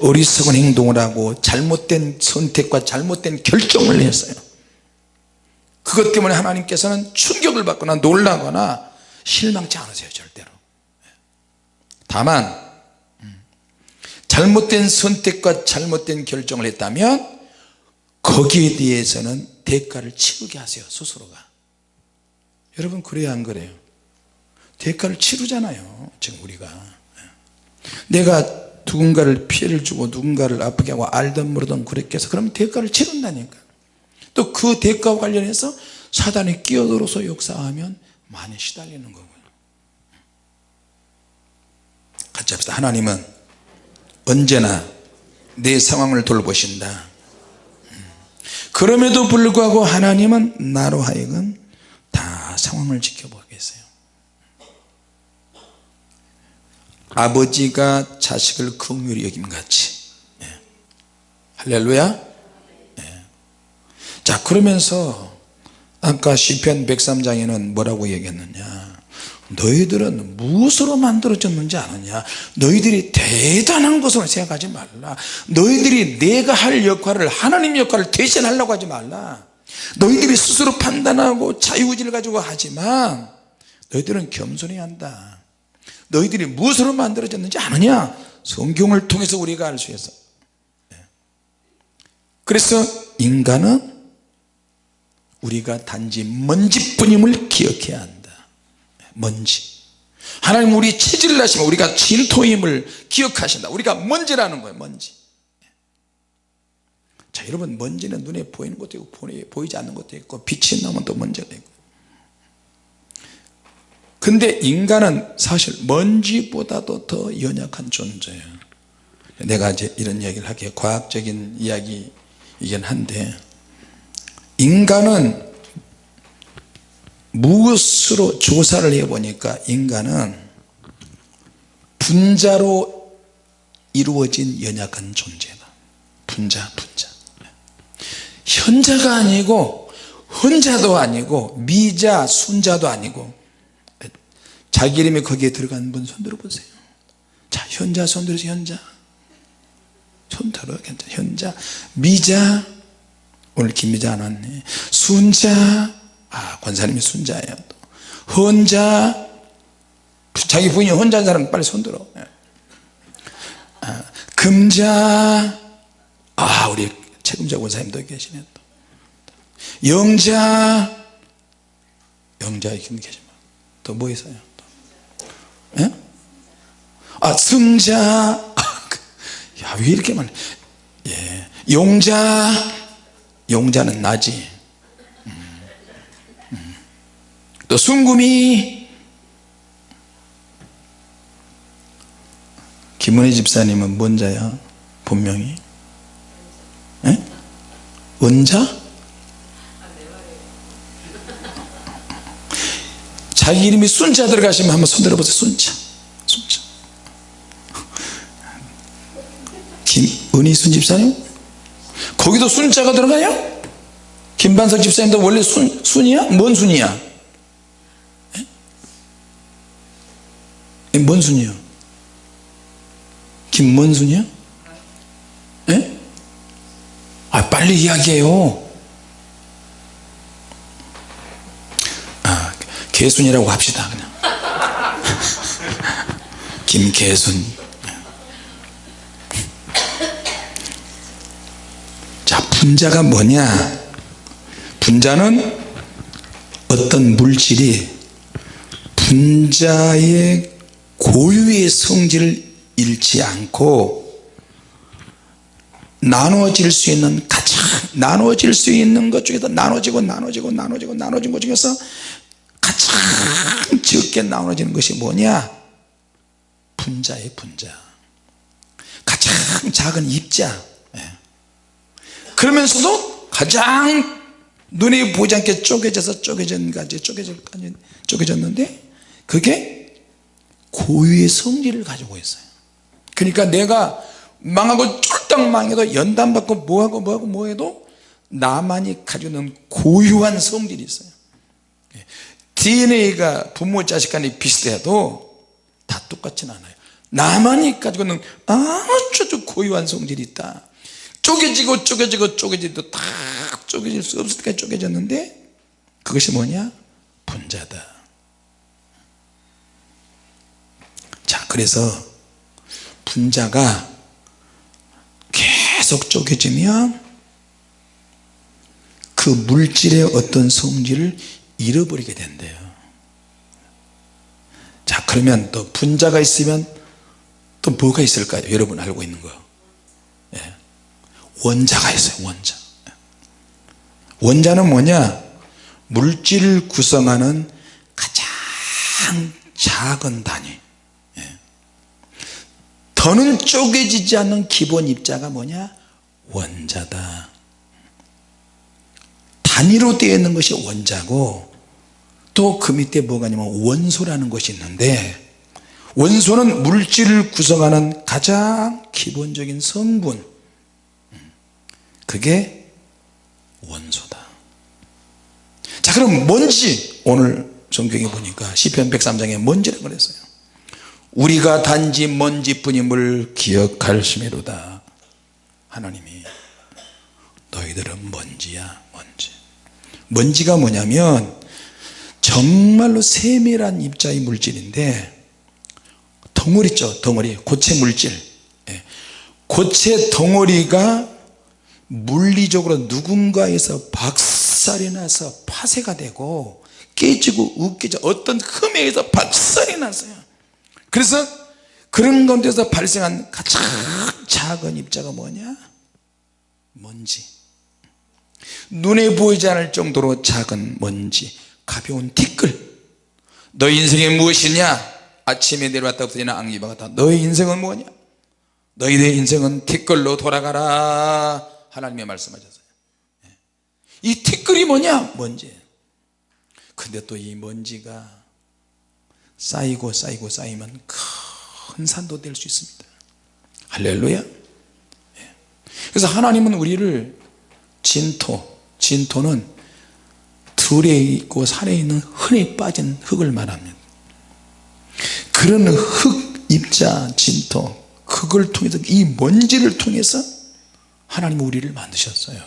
어리석은 행동을 하고 잘못된 선택과 잘못된 결정을 했어요. 그것 때문에 하나님께서는 충격을 받거나 놀라거나 실망치 않으세요 절대로. 다만 잘못된 선택과 잘못된 결정을 했다면 거기에 대해서는 대가를 치르게 하세요 스스로가. 여러분 그래야 안 그래요? 대가를 치르잖아요 지금 우리가 내가 누군가를 피해를 주고 누군가를 아프게 하고 알든 모르든 그렇게 해서 그러면 대가를 치른다니까. 또 그 대가와 관련해서 사단이 끼어들어서 역사하면 많이 시달리는 거고요. 같이 합시다. 하나님은 언제나 내 상황을 돌보신다. 그럼에도 불구하고 하나님은 나로 하여금 다 상황을 지켜보겠어요 아버지가 자식을 긍휼히 여김 같이. 예. 할렐루야. 예. 자 그러면서 아까 시편 103장에는 뭐라고 얘기했느냐? 너희들은 무엇으로 만들어졌는지 아느냐? 너희들이 대단한 것으로 생각하지 말라. 너희들이 내가 할 역할을 하나님 역할을 대신하려고 하지 말라. 너희들이 스스로 판단하고 자유의지를 가지고 하지만 너희들은 겸손해야 한다 너희들이 무엇으로 만들어졌는지 아느냐? 성경을 통해서 우리가 알 수 있어. 그래서 인간은 우리가 단지 먼지뿐임을 기억해야 한다. 먼지. 하나님 우리 체질을 하시면 우리가 진토임을 기억하신다. 우리가 먼지라는 거예요 먼지. 자 여러분 먼지는 눈에 보이는 것도 있고 보이지 않는 것도 있고 빛이 나면 또 먼지가 있고 근데 인간은 사실 먼지보다도 더 연약한 존재예요 내가 이제 이런 얘기를 하기에 과학적인 이야기이긴 한데 인간은 무엇으로 조사를 해보니까 인간은 분자로 이루어진 연약한 존재다. 분자 분자. 현자가 아니고 혼자도 아니고 미자 순자도 아니고 자기 이름이 거기에 들어간 분 손들어 보세요. 자 현자 손들어서 현자. 손들어 괜찮아. 현자. 미자. 오늘 김미자 안 왔네. 순자. 아 권사님이 순자예요 또. 혼자. 자기 부인이 혼자인 사람 빨리 손들어. 아, 금자. 아 우리 책임자 권사님도 계시네 또. 영자. 영자 이렇게 계시면 또 뭐 있어요? 또. 예? 아 승자. 야 왜 이렇게 많아 예. 용자. 용자는 나지. 또 순금이. 김은혜 집사님은 뭔 자야? 본명이 에? 은자? 자기 이름이 순자 들어가시면 한번 손 들어 보세요 순자 순자 김은희 순 집사님 거기도 순자가 들어가요? 김반석 집사님도 원래 순, 순이야? 뭔 순이야? 뭔 순이요? 김문순이요? 예? 아 빨리 이야기해요 개순이라고 합시다 그냥. 김개순. 자 분자가 뭐냐? 분자는 어떤 물질이 분자의 고유의 성질을 잃지 않고 나누어질 수 있는 가장 나누어질 수 있는 것 중에서 나눠지고 나눠지고 나눠지고 나눠진 것 중에서 가장 적게 나눠지는 것이 뭐냐? 분자의 분자. 가장 작은 입자. 예. 그러면서도 가장 눈에 보지 않게 쪼개져서 쪼개진까지 쪼개졌는데 그게 고유의 성질을 가지고 있어요. 그러니까 내가 망하고 쫄딱 망해도 연단받고 뭐하고 뭐하고 뭐해도 나만이 가지고 있는 고유한 성질이 있어요 DNA가 부모 자식 간에 비슷해도 다 똑같진 않아요. 나만이 가지고 있는 아주 고유한 성질이 있다. 쪼개지고 쪼개지고 쪼개지도 다 쪼개질 수 없을 때까지 쪼개졌는데 그것이 뭐냐? 분자다. 자 그래서 분자가 계속 쪼개지면 그 물질의 어떤 성질을 잃어버리게 된대요. 자 그러면 또 분자가 있으면 또 뭐가 있을까요? 여러분 알고 있는 거. 예. 원자가 있어요 원자. 원자는 뭐냐? 물질을 구성하는 가장 작은 단위. 예. 더는 쪼개지지 않는 기본 입자가 뭐냐? 원자다. 단위로 되어 있는 것이 원자고 또 그 밑에 뭐가 있냐면 원소라는 것이 있는데 원소는 물질을 구성하는 가장 기본적인 성분. 그게 원소다. 자 그럼 먼지 오늘 성경에 보니까 시편 103장에 먼지라고 그랬어요. 우리가 단지 먼지뿐임을 기억할심이로다. 하나님이 너희들은 먼지야 먼지. 먼지가 뭐냐면 정말로 세밀한 입자의 물질인데 덩어리 있죠 덩어리. 고체 물질. 예. 고체 덩어리가 물리적으로 누군가에서 박살이 나서 파쇄가 되고 깨지고 으깨져 어떤 흠에 의해서 박살이 났어요. 그래서 그런 가운데서 발생한 가장 작은 입자가 뭐냐? 먼지. 눈에 보이지 않을 정도로 작은 먼지 가벼운 티끌. 너희 인생이 무엇이냐? 아침에 내려왔다 없어지나 앙기바 같다. 너희 인생은 뭐냐? 너희의 인생은 티끌로 돌아가라. 하나님의 말씀하셨어요. 예. 이 티끌이 뭐냐? 먼지. 근데 또 이 먼지가 쌓이고 쌓이고 쌓이면 큰 산도 될 수 있습니다. 할렐루야. 예. 그래서 하나님은 우리를 진토 진토는 들에 있고 산에 있는 흔히 빠진 흙을 말합니다. 그런 흙 입자 진토 그걸 통해서 이 먼지를 통해서 하나님 우리를 만드셨어요.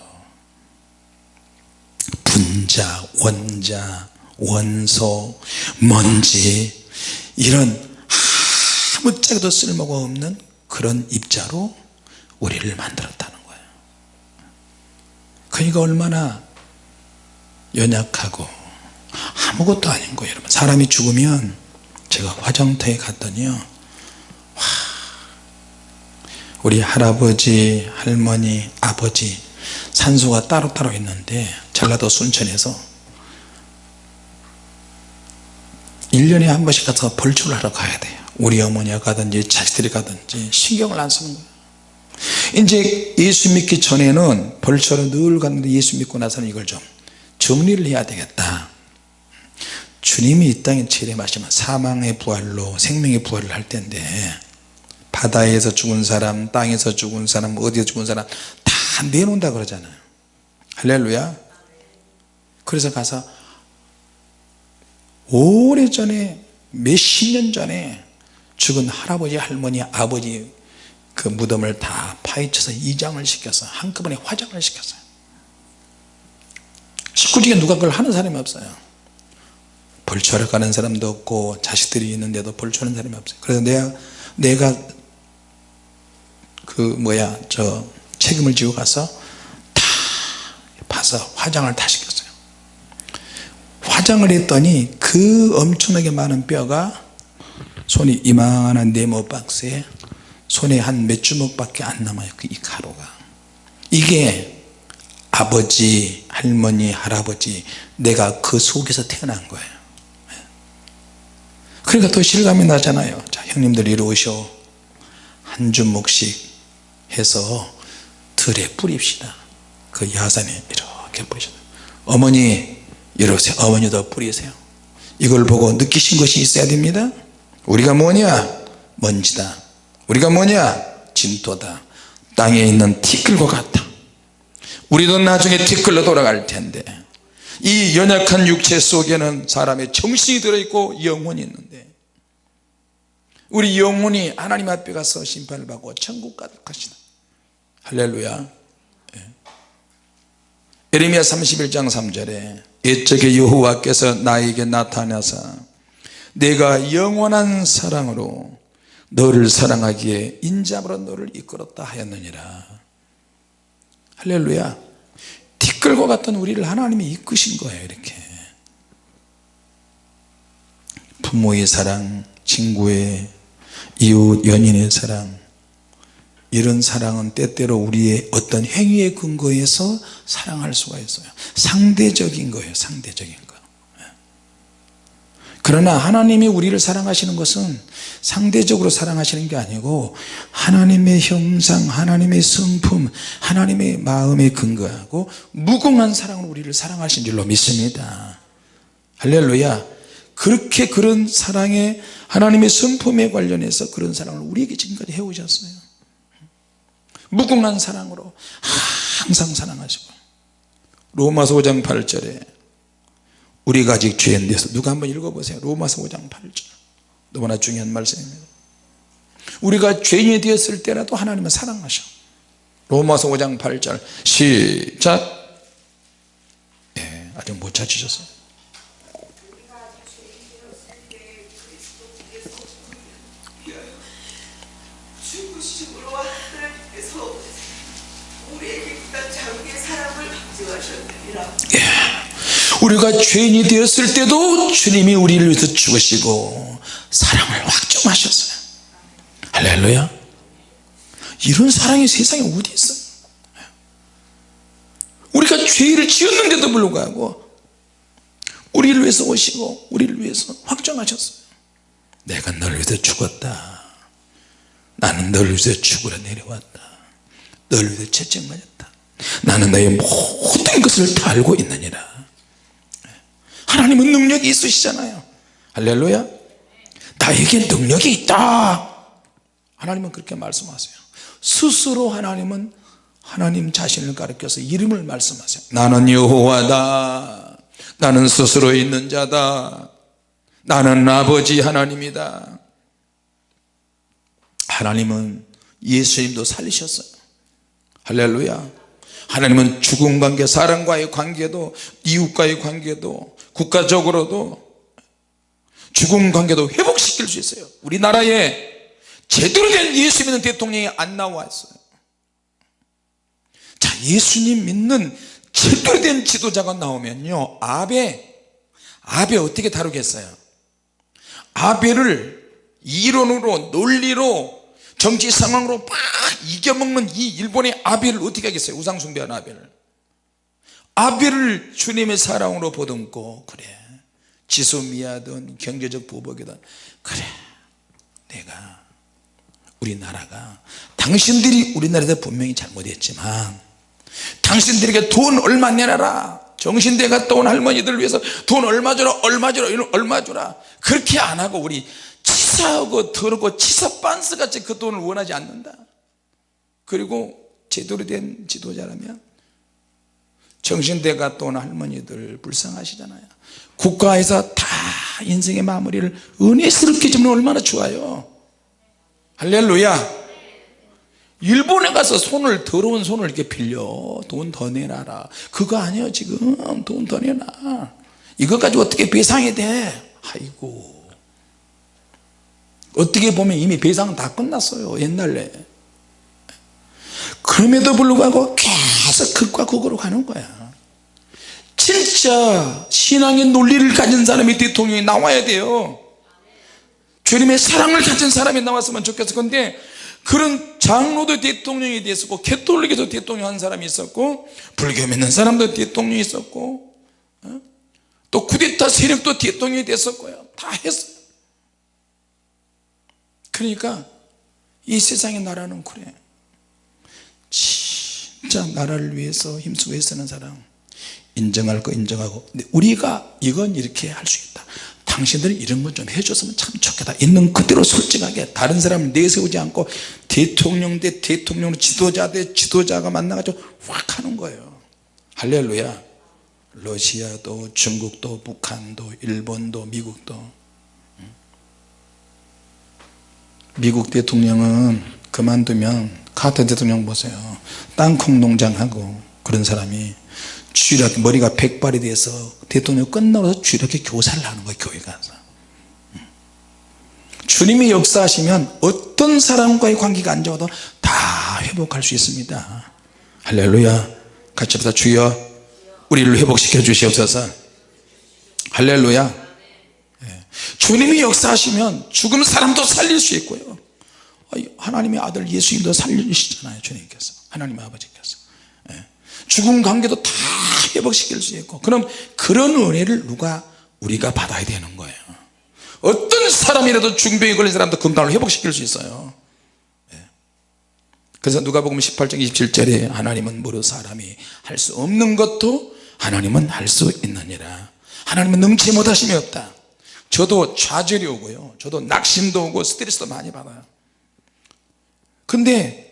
분자 원자 원소 먼지 이런 아무짝에도 쓸모가 없는 그런 입자로 우리를 만들었다는 거예요. 그러니까 얼마나 연약하고 아무것도 아닌 거예요 여러분. 사람이 죽으면 제가 화장터에 갔더니요. 와, 우리 할아버지 할머니 아버지 산소가 따로따로 있는데 전라도 순천에서 1년에 한 번씩 가서 벌초를 하러 가야 돼요. 우리 어머니가 가든지 자식들이 가든지 신경을 안 쓰는 거예요. 이제 예수 믿기 전에는 벌초를 늘 갔는데 예수 믿고 나서는 이걸 좀 정리를 해야 되겠다. 주님이 이 땅에 재림하시면 사망의 부활로 생명의 부활을 할 텐데 바다에서 죽은 사람 땅에서 죽은 사람 어디에 죽은 사람 다 내놓는다 그러잖아요. 할렐루야. 그래서 가서 오래전에 몇십 년 전에 죽은 할아버지 할머니 아버지 그 무덤을 다 파헤쳐서 이장을 시켜서 한꺼번에 화장을 시켰어요 식구 중에 누가 그걸 하는 사람이 없어요. 벌초하러 가는 사람도 없고 자식들이 있는데도 벌초하는 사람이 없어요. 그래서 내가 내가 그 뭐야 저 책임을 지고 가서 다 봐서 화장을 다 시켰어요. 화장을 했더니 그 엄청나게 많은 뼈가 손이 이만한 네모 박스에 손에 한 몇 주먹밖에 안 남아요. 그이 가루가. 이게 아버지 할머니 할아버지 내가 그 속에서 태어난 거예요. 그러니까 더 실감이 나잖아요. 자 형님들 이리 오셔. 한 주먹씩 해서 들에 뿌립시다. 그 야산에 이렇게 뿌리셔. 어머니 이러세요. 어머니도 뿌리세요. 이걸 보고 느끼신 것이 있어야 됩니다. 우리가 뭐냐? 먼지다. 우리가 뭐냐? 진토다. 땅에 있는 티끌과 같다 우리도 나중에 티끌로 돌아갈 텐데. 이 연약한 육체 속에는 사람의 정신이 들어있고 영혼이 있는데. 우리 영혼이 하나님 앞에 가서 심판을 받고 천국 가득 하시다. 할렐루야. 예. 에레미야 31장 3절에 옛적에 여호와께서 나에게 나타나서 내가 영원한 사랑으로 너를 사랑하기에 인자으로 너를 이끌었다 하였느니라 할렐루야. 티끌과 같은 우리를 하나님이 이끄신 거예요 이렇게. 부모의 사랑 친구의 이웃 연인의 사랑. 이런 사랑은 때때로 우리의 어떤 행위에 근거해서 사랑할 수가 있어요. 상대적인 거예요 상대적인 거. 그러나 하나님이 우리를 사랑하시는 것은 상대적으로 사랑하시는 게 아니고 하나님의 형상 하나님의 성품 하나님의 마음에 근거하고 무궁한 사랑으로 우리를 사랑하신 줄로 믿습니다. 할렐루야. 그렇게 그런 사랑에 하나님의 성품에 관련해서 그런 사랑을 우리에게 지금까지 해오셨어요. 무궁한 사랑으로 항상 사랑하시고. 로마서 5장 8절에 우리가 아직 죄인 돼서 누가 한번 읽어보세요. 로마서 5장 8절 너무나 중요한 말씀입니다. 우리가 죄인이 되었을 때라도 하나님은 사랑하셔. 로마서 5장 8절. 시작. 예, 아직 못 찾으셨어요. 강조하셨느니라 우리가 죄인이 되었을 때도 주님이 우리를 위해서 죽으시고 사랑을 확정하셨어요. 할렐루야. 이런 사랑이 세상에 어디 있어요 우리가 죄를 지었는데도 불구하고 우리를 위해서 오시고 우리를 위해서 확정하셨어요. 내가 너를 위해서 죽었다. 나는 너를 위해서 죽으러 내려왔다. 너를 위해서 채찍맞았다. 나는 너의 모든 것을 다 알고 있느니라. 하나님은 능력이 있으시잖아요. 할렐루야 나에게 능력이 있다. 하나님은 그렇게 말씀하세요. 스스로 하나님은 하나님 자신을 가리켜서 이름을 말씀하세요. 나는 여호와다. 나는 스스로 있는 자다. 나는 아버지 하나님이다. 하나님은 예수님도 살리셨어요. 할렐루야. 하나님은 죽은 관계 사람과의 관계도 이웃과의 관계도 국가적으로도 죽은 관계도 회복시킬 수 있어요. 우리나라에 제대로 된 예수 믿는 대통령이 안 나왔어요. 자 예수님 믿는 제대로 된 지도자가 나오면요 아베 아베 어떻게 다루겠어요? 아베를 이론으로 논리로 정치 상황으로 막 이겨먹는 이 일본의 아벨을 어떻게 하겠어요? 우상숭배하는 아벨을 아벨을 주님의 사랑으로 보듬고 그래 지소미아든 경제적 보복이든 그래 내가 우리나라가 당신들이 우리나라에서 분명히 잘못했지만 당신들에게 돈 얼마 내놔라. 정신대 갔다 온 할머니들 위해서 돈 얼마 주라 얼마 주라 얼마 주라. 그렇게 안 하고 우리 치사하고 더럽고 치사 빤스 같이 그 돈을 원하지 않는다. 그리고 제대로 된 지도자라면 정신대 갔다 온 할머니들 불쌍하시잖아요. 국가에서 다 인생의 마무리를 은혜스럽게 주면 얼마나 좋아요. 할렐루야. 일본에 가서 손을 더러운 손을 이렇게 빌려. 돈 더 내놔라. 그거 아니에요 지금. 돈 더 내놔. 이거 가지고 어떻게 배상이 돼? 아이고. 어떻게 보면 이미 배상은 다 끝났어요 옛날에 그럼에도 불구하고 계속 극과 극으로 가는 거야. 진짜 신앙의 논리를 가진 사람이 대통령이 나와야 돼요. 주님의 사랑을 가진 사람이 나왔으면 좋겠어. 근데 그런 장로도 대통령이 됐었고 캐톨릭에도 대통령 한 사람이 있었고 불교 믿는 사람도 대통령이 있었고 어? 또 쿠데타 세력도 대통령이 됐었고요 다 했어요 그러니까 이 세상의 나라는 그래 진짜 나라를 위해서 힘쓰고 애쓰는 사람. 인정할 거 인정하고. 우리가 이건 이렇게 할 수 있다. 당신들이 이런 것좀 해줬으면 참 좋겠다. 있는 그대로 솔직하게 다른 사람을 내세우지 않고 대통령 대 대통령 지도자 대 지도자가 만나가지고 확 하는 거예요. 할렐루야. 러시아도 중국도 북한도 일본도 미국도. 미국 대통령은 그만두면 카터 대통령 보세요. 땅콩 농장하고 그런 사람이 주일학교 머리가 백발이 돼서 대통령 끝나고 주일학교 교사를 하는 거예요 교회 가서 주님이 역사하시면 어떤 사람과의 관계가 안 좋아도 다 회복할 수 있습니다. 할렐루야. 같이 합시다. 주여 우리를 회복시켜 주시옵소서. 할렐루야. 예. 주님이 역사하시면 죽은 사람도 살릴 수 있고요 하나님의 아들 예수님도 살리시잖아요 주님께서. 하나님 아버지께서. 예. 죽은 관계도 다 회복시킬 수 있고 그럼 그런 은혜를 누가 우리가 받아야 되는 거예요? 어떤 사람이라도 중병에 걸린 사람도 건강을 회복시킬 수 있어요. 예. 그래서 누가복음 18장 27절에 하나님은 무릇 사람이 할 수 없는 것도 하나님은 할 수 있느니라. 하나님은 능치 못하심이 없다. 저도 좌절이 오고요. 저도 낙심도 오고 스트레스도 많이 받아요 근데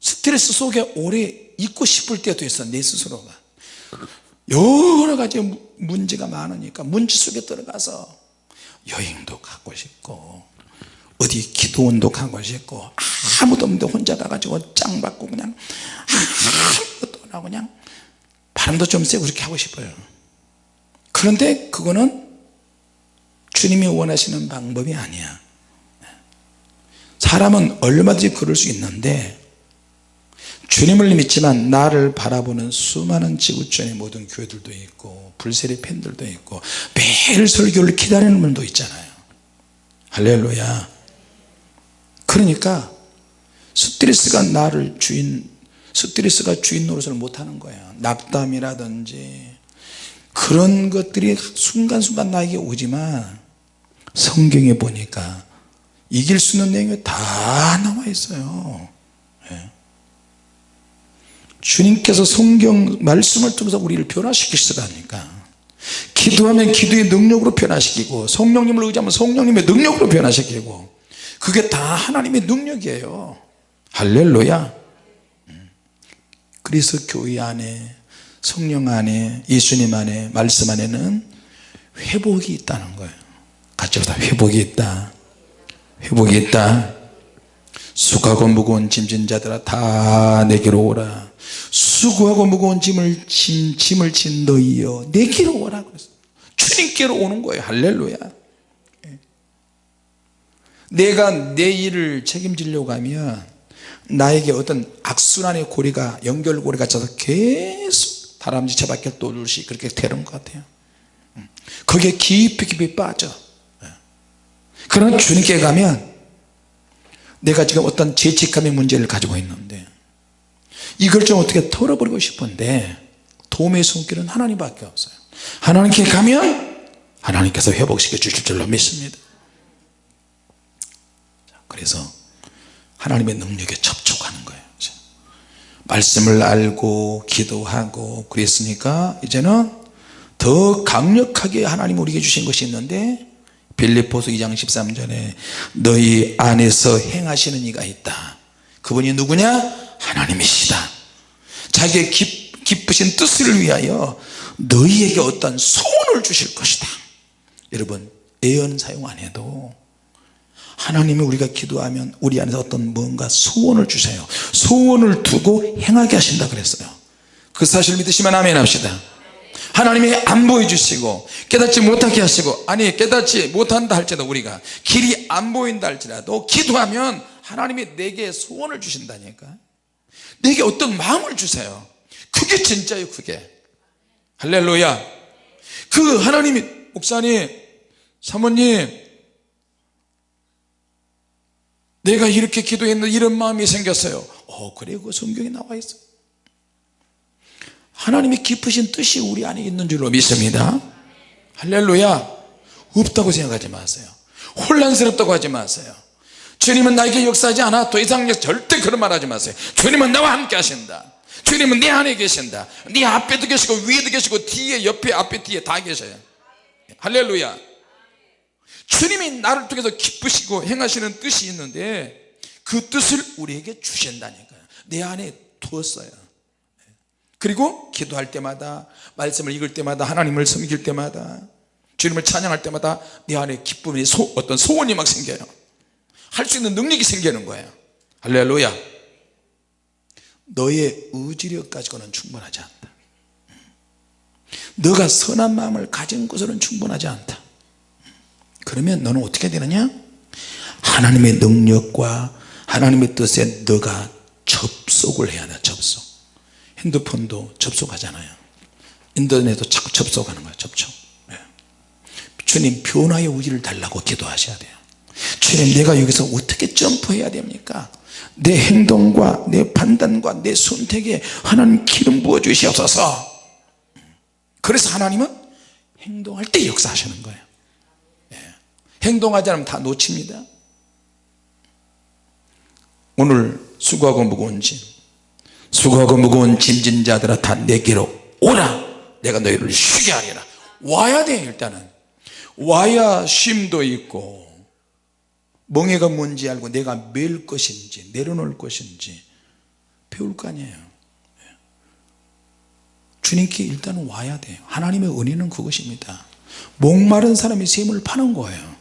스트레스 속에 오래 있고 싶을 때도 있어 내 스스로가. 여러 가지 무- 문제가 많으니까 문제 속에 들어가서 여행도 가고 싶고 어디 기도원도 가고 싶고 아무도 없는데 혼자 가가지고 짱 받고 그냥 아무것도 안 하고 그냥 바람도 좀 쐬고 그렇게 하고 싶어요. 그런데 그거는 주님이 원하시는 방법이 아니야 사람은 얼마든지 그럴 수 있는데 주님을 믿지만 나를 바라보는 수많은 지구촌의 모든 교회들도 있고 불세례 팬들도 있고 매일 설교를 기다리는 분도 있잖아요. 할렐루야. 그러니까 스트레스가 나를 주인 스트레스가 주인 노릇을 못하는 거야 낙담이라든지 그런 것들이 순간순간 나에게 오지만 성경에 보니까 이길 수 있는 내용이 다 나와 있어요. 예. 주님께서 성경 말씀을 통해서 우리를 변화시키시라니까? 기도하면 기도의 능력으로 변화시키고 성령님을 의지하면 성령님의 능력으로 변화시키고 그게 다 하나님의 능력이에요. 할렐루야. 음. 그래서 교회 안에 성령 안에 예수님 안에 말씀 안에는 회복이 있다는 거예요. 같이 보다 회복이 있다 회복이 있다 수고하고 무거운 짐진 자들아 다 내게로 오라 수고하고 무거운 짐을 짐, 짐을 진 너희여 내게로 오라 주님께로 오는 거예요 할렐루야 예. 내가 내 일을 책임지려고 하면 나에게 어떤 악순환의 고리가 연결고리가 져서 계속 다람쥐 채바퀴를 돌듯이 그렇게 되는 것 같아요 음. 거기에 깊이 깊이 빠져 예. 그러나 주님께 가면 내가 지금 어떤 죄책감의 문제를 가지고 있는데 이걸 좀 어떻게 털어버리고 싶은데 도움의 손길은 하나님밖에 없어요 하나님께 가면 하나님께서 회복시켜 주실 줄로 믿습니다 자, 그래서 하나님의 능력에 접촉하는 거예요. 말씀을 알고 기도하고 그랬으니까 이제는 더 강력하게 하나님 우리에게 주신 것이 있는데 빌립보서 2장 13절에 너희 안에서 행하시는 이가 있다. 그분이 누구냐? 하나님이시다. 자기의 기, 기쁘신 뜻을 위하여 너희에게 어떤 소원을 주실 것이다. 여러분 애연 사용 안 해도 하나님이 우리가 기도하면 우리 안에서 어떤 뭔가 소원을 주세요. 소원을 두고 행하게 하신다 그랬어요. 그 사실 믿으시면 아멘 합시다 하나님이 안 보여주시고 깨닫지 못하게 하시고 아니 깨닫지 못한다 할지라도 우리가 길이 안 보인다 할지라도 기도하면 하나님이 내게 소원을 주신다니까. 내게 어떤 마음을 주세요. 그게 진짜예요 그게. 할렐루야. 그 하나님이 목사님 사모님 내가 이렇게 기도했는데 이런 마음이 생겼어요. 어 그래 그 성경에 나와 있어 하나님의 깊으신 뜻이 우리 안에 있는 줄로 믿습니다. 할렐루야. 없다고 생각하지 마세요. 혼란스럽다고 하지 마세요. 주님은 나에게 역사하지 않아 더 이상 절대 그런 말 하지 마세요. 주님은 나와 함께 하신다. 주님은 내 안에 계신다. 네 앞에도 계시고 위에도 계시고 뒤에 옆에 앞에 뒤에 다 계셔요. 할렐루야. 주님이 나를 통해서 기쁘시고 행하시는 뜻이 있는데 그 뜻을 우리에게 주신다니까요. 내 안에 두었어요 그리고 기도할 때마다 말씀을 읽을 때마다 하나님을 섬길 때마다 주님을 찬양할 때마다 내 안에 기쁨이 소, 어떤 소원이 막 생겨요. 할 수 있는 능력이 생기는 거예요. 할렐루야. 너의 의지력 가지고는 충분하지 않다. 너가 선한 마음을 가진 것으로는 충분하지 않다. 그러면 너는 어떻게 되느냐? 하나님의 능력과 하나님의 뜻에 너가 접속을 해야 돼 접속 핸드폰도 접속하잖아요. 인터넷도 자꾸 접속하는 거예요 접촉. 예. 주님 변화의 의지를 달라고 기도하셔야 돼요. 주님 내가 여기서 어떻게 점프해야 됩니까? 내 행동과 내 판단과 내 선택에 하나님 기름 부어 주시옵소서. 그래서 하나님은 행동할 때 역사하시는 거예요. 예. 행동하지 않으면 다 놓칩니다. 오늘 수고하고 무거운 짐 수고하고 무거운 짐진 자들아 다 내게로 오라. 내가 너희를 쉬게 하리라. 와야 돼 일단은. 와야 쉼도 있고 멍해가 뭔지 알고 내가 맬 것인지 내려놓을 것인지 배울 거 아니에요. 주님께 일단은 와야 돼요 하나님의 은혜는 그것입니다. 목마른 사람이 샘을 파는 거예요.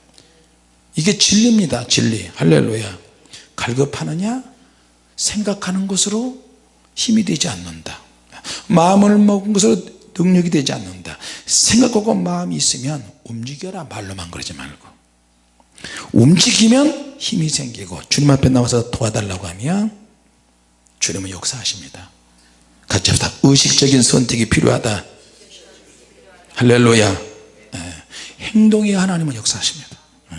이게 진리입니다 진리. 할렐루야. 갈급하느냐? 생각하는 것으로 힘이 되지 않는다. 마음을 먹은 것으로 능력이 되지 않는다. 생각하고 마음이 있으면 움직여라 말로만 그러지 말고. 움직이면 힘이 생기고 주님 앞에 나와서 도와달라고 하면 주님은 역사하십니다. 같이 합시다. 의식적인 선택이 필요하다. 할렐루야. 예. 행동이 하나님은 역사하십니다. 예.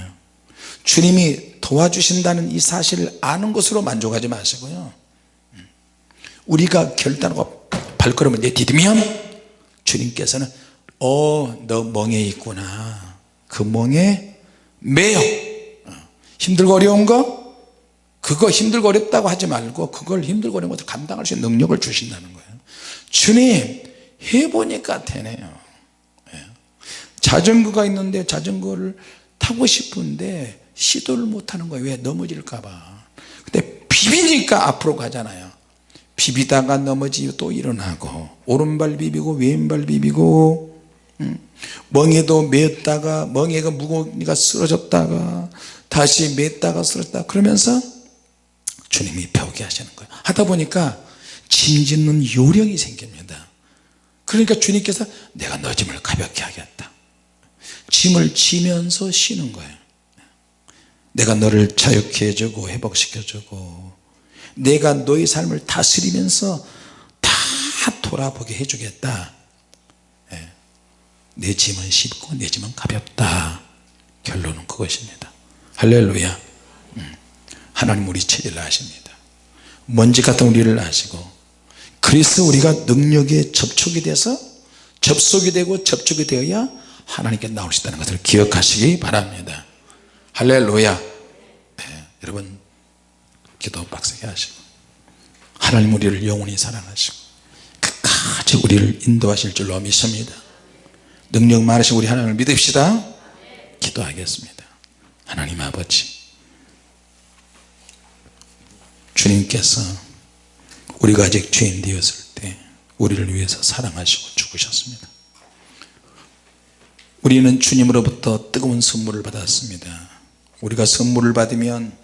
주님이 도와주신다는 이 사실을 아는 것으로 만족하지 마시고요 우리가 결단하고 발걸음을 내디디면 주님께서는 어 너 멍에 있구나. 그 멍에 매여. 어. 힘들고 어려운 거? 그거 힘들고 어렵다고 하지 말고 그걸 힘들고 어려운 것을 감당할 수 있는 능력을 주신다는 거예요. 주님 해보니까 되네요. 예. 자전거가 있는데 자전거를 타고 싶은데 시도를 못하는 거예요. 왜? 넘어질까봐. 근데 비비니까 앞으로 가잖아요 비비다가 넘어지고 또 일어나고 오른발 비비고 왼발 비비고 음. 멍에도 맸다가 멍에가 무거우니까 쓰러졌다가 다시 맸다가 쓰러졌다. 그러면서 주님이 배우게 하시는 거예요. 하다 보니까 짐 짓는 요령이 생깁니다. 그러니까 주님께서 내가 너 짐을 가볍게 하겠다. 짐을 지면서 쉬는 거예요. 내가 너를 자유케 해주고 회복시켜주고 내가 너의 삶을 다스리면서 다 돌아보게 해주겠다. 예. 내 짐은 쉽고 내 짐은 가볍다. 결론은 그것입니다. 할렐루야. 음. 하나님 우리 체질을 아십니다. 먼지 같은 우리를 아시고 그래서 우리가 능력에 접촉이 돼서 접속이 되고 접촉이 되어야 하나님께 나올 수 있다는 것을 기억하시기 바랍니다. 할렐루야. 네, 여러분 기도 빡세게 하시고 하나님 우리를 영원히 사랑하시고 끝까지 우리를 인도하실 줄로 믿습니다. 능력 많으신 우리 하나님을 믿읍시다. 기도하겠습니다. 하나님 아버지 주님께서 우리가 아직 죄인 되었을 때 우리를 위해서 사랑하시고 죽으셨습니다. 우리는 주님으로부터 뜨거운 선물을 받았습니다. 우리가 선물을 받으면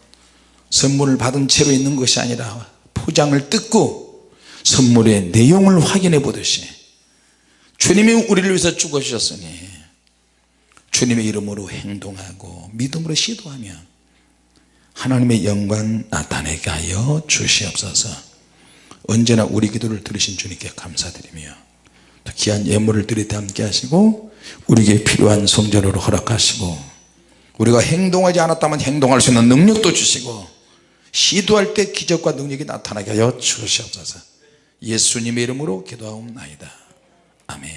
선물을 받은 채로 있는 것이 아니라 포장을 뜯고 선물의 내용을 확인해 보듯이 주님이 우리를 위해서 죽으셨으니 주님의 이름으로 행동하고 믿음으로 시도하면 하나님의 영광 나타내게 하여 주시옵소서. 언제나 우리 기도를 들으신 주님께 감사드리며 귀한 예물을 드릴 때 함께 하시고 우리에게 필요한 성전으로 허락하시고 우리가 행동하지 않았다면 행동할 수 있는 능력도 주시고 시도할 때 기적과 능력이 나타나게 하여 주시옵소서. 예수님의 이름으로 기도하옵나이다. 아멘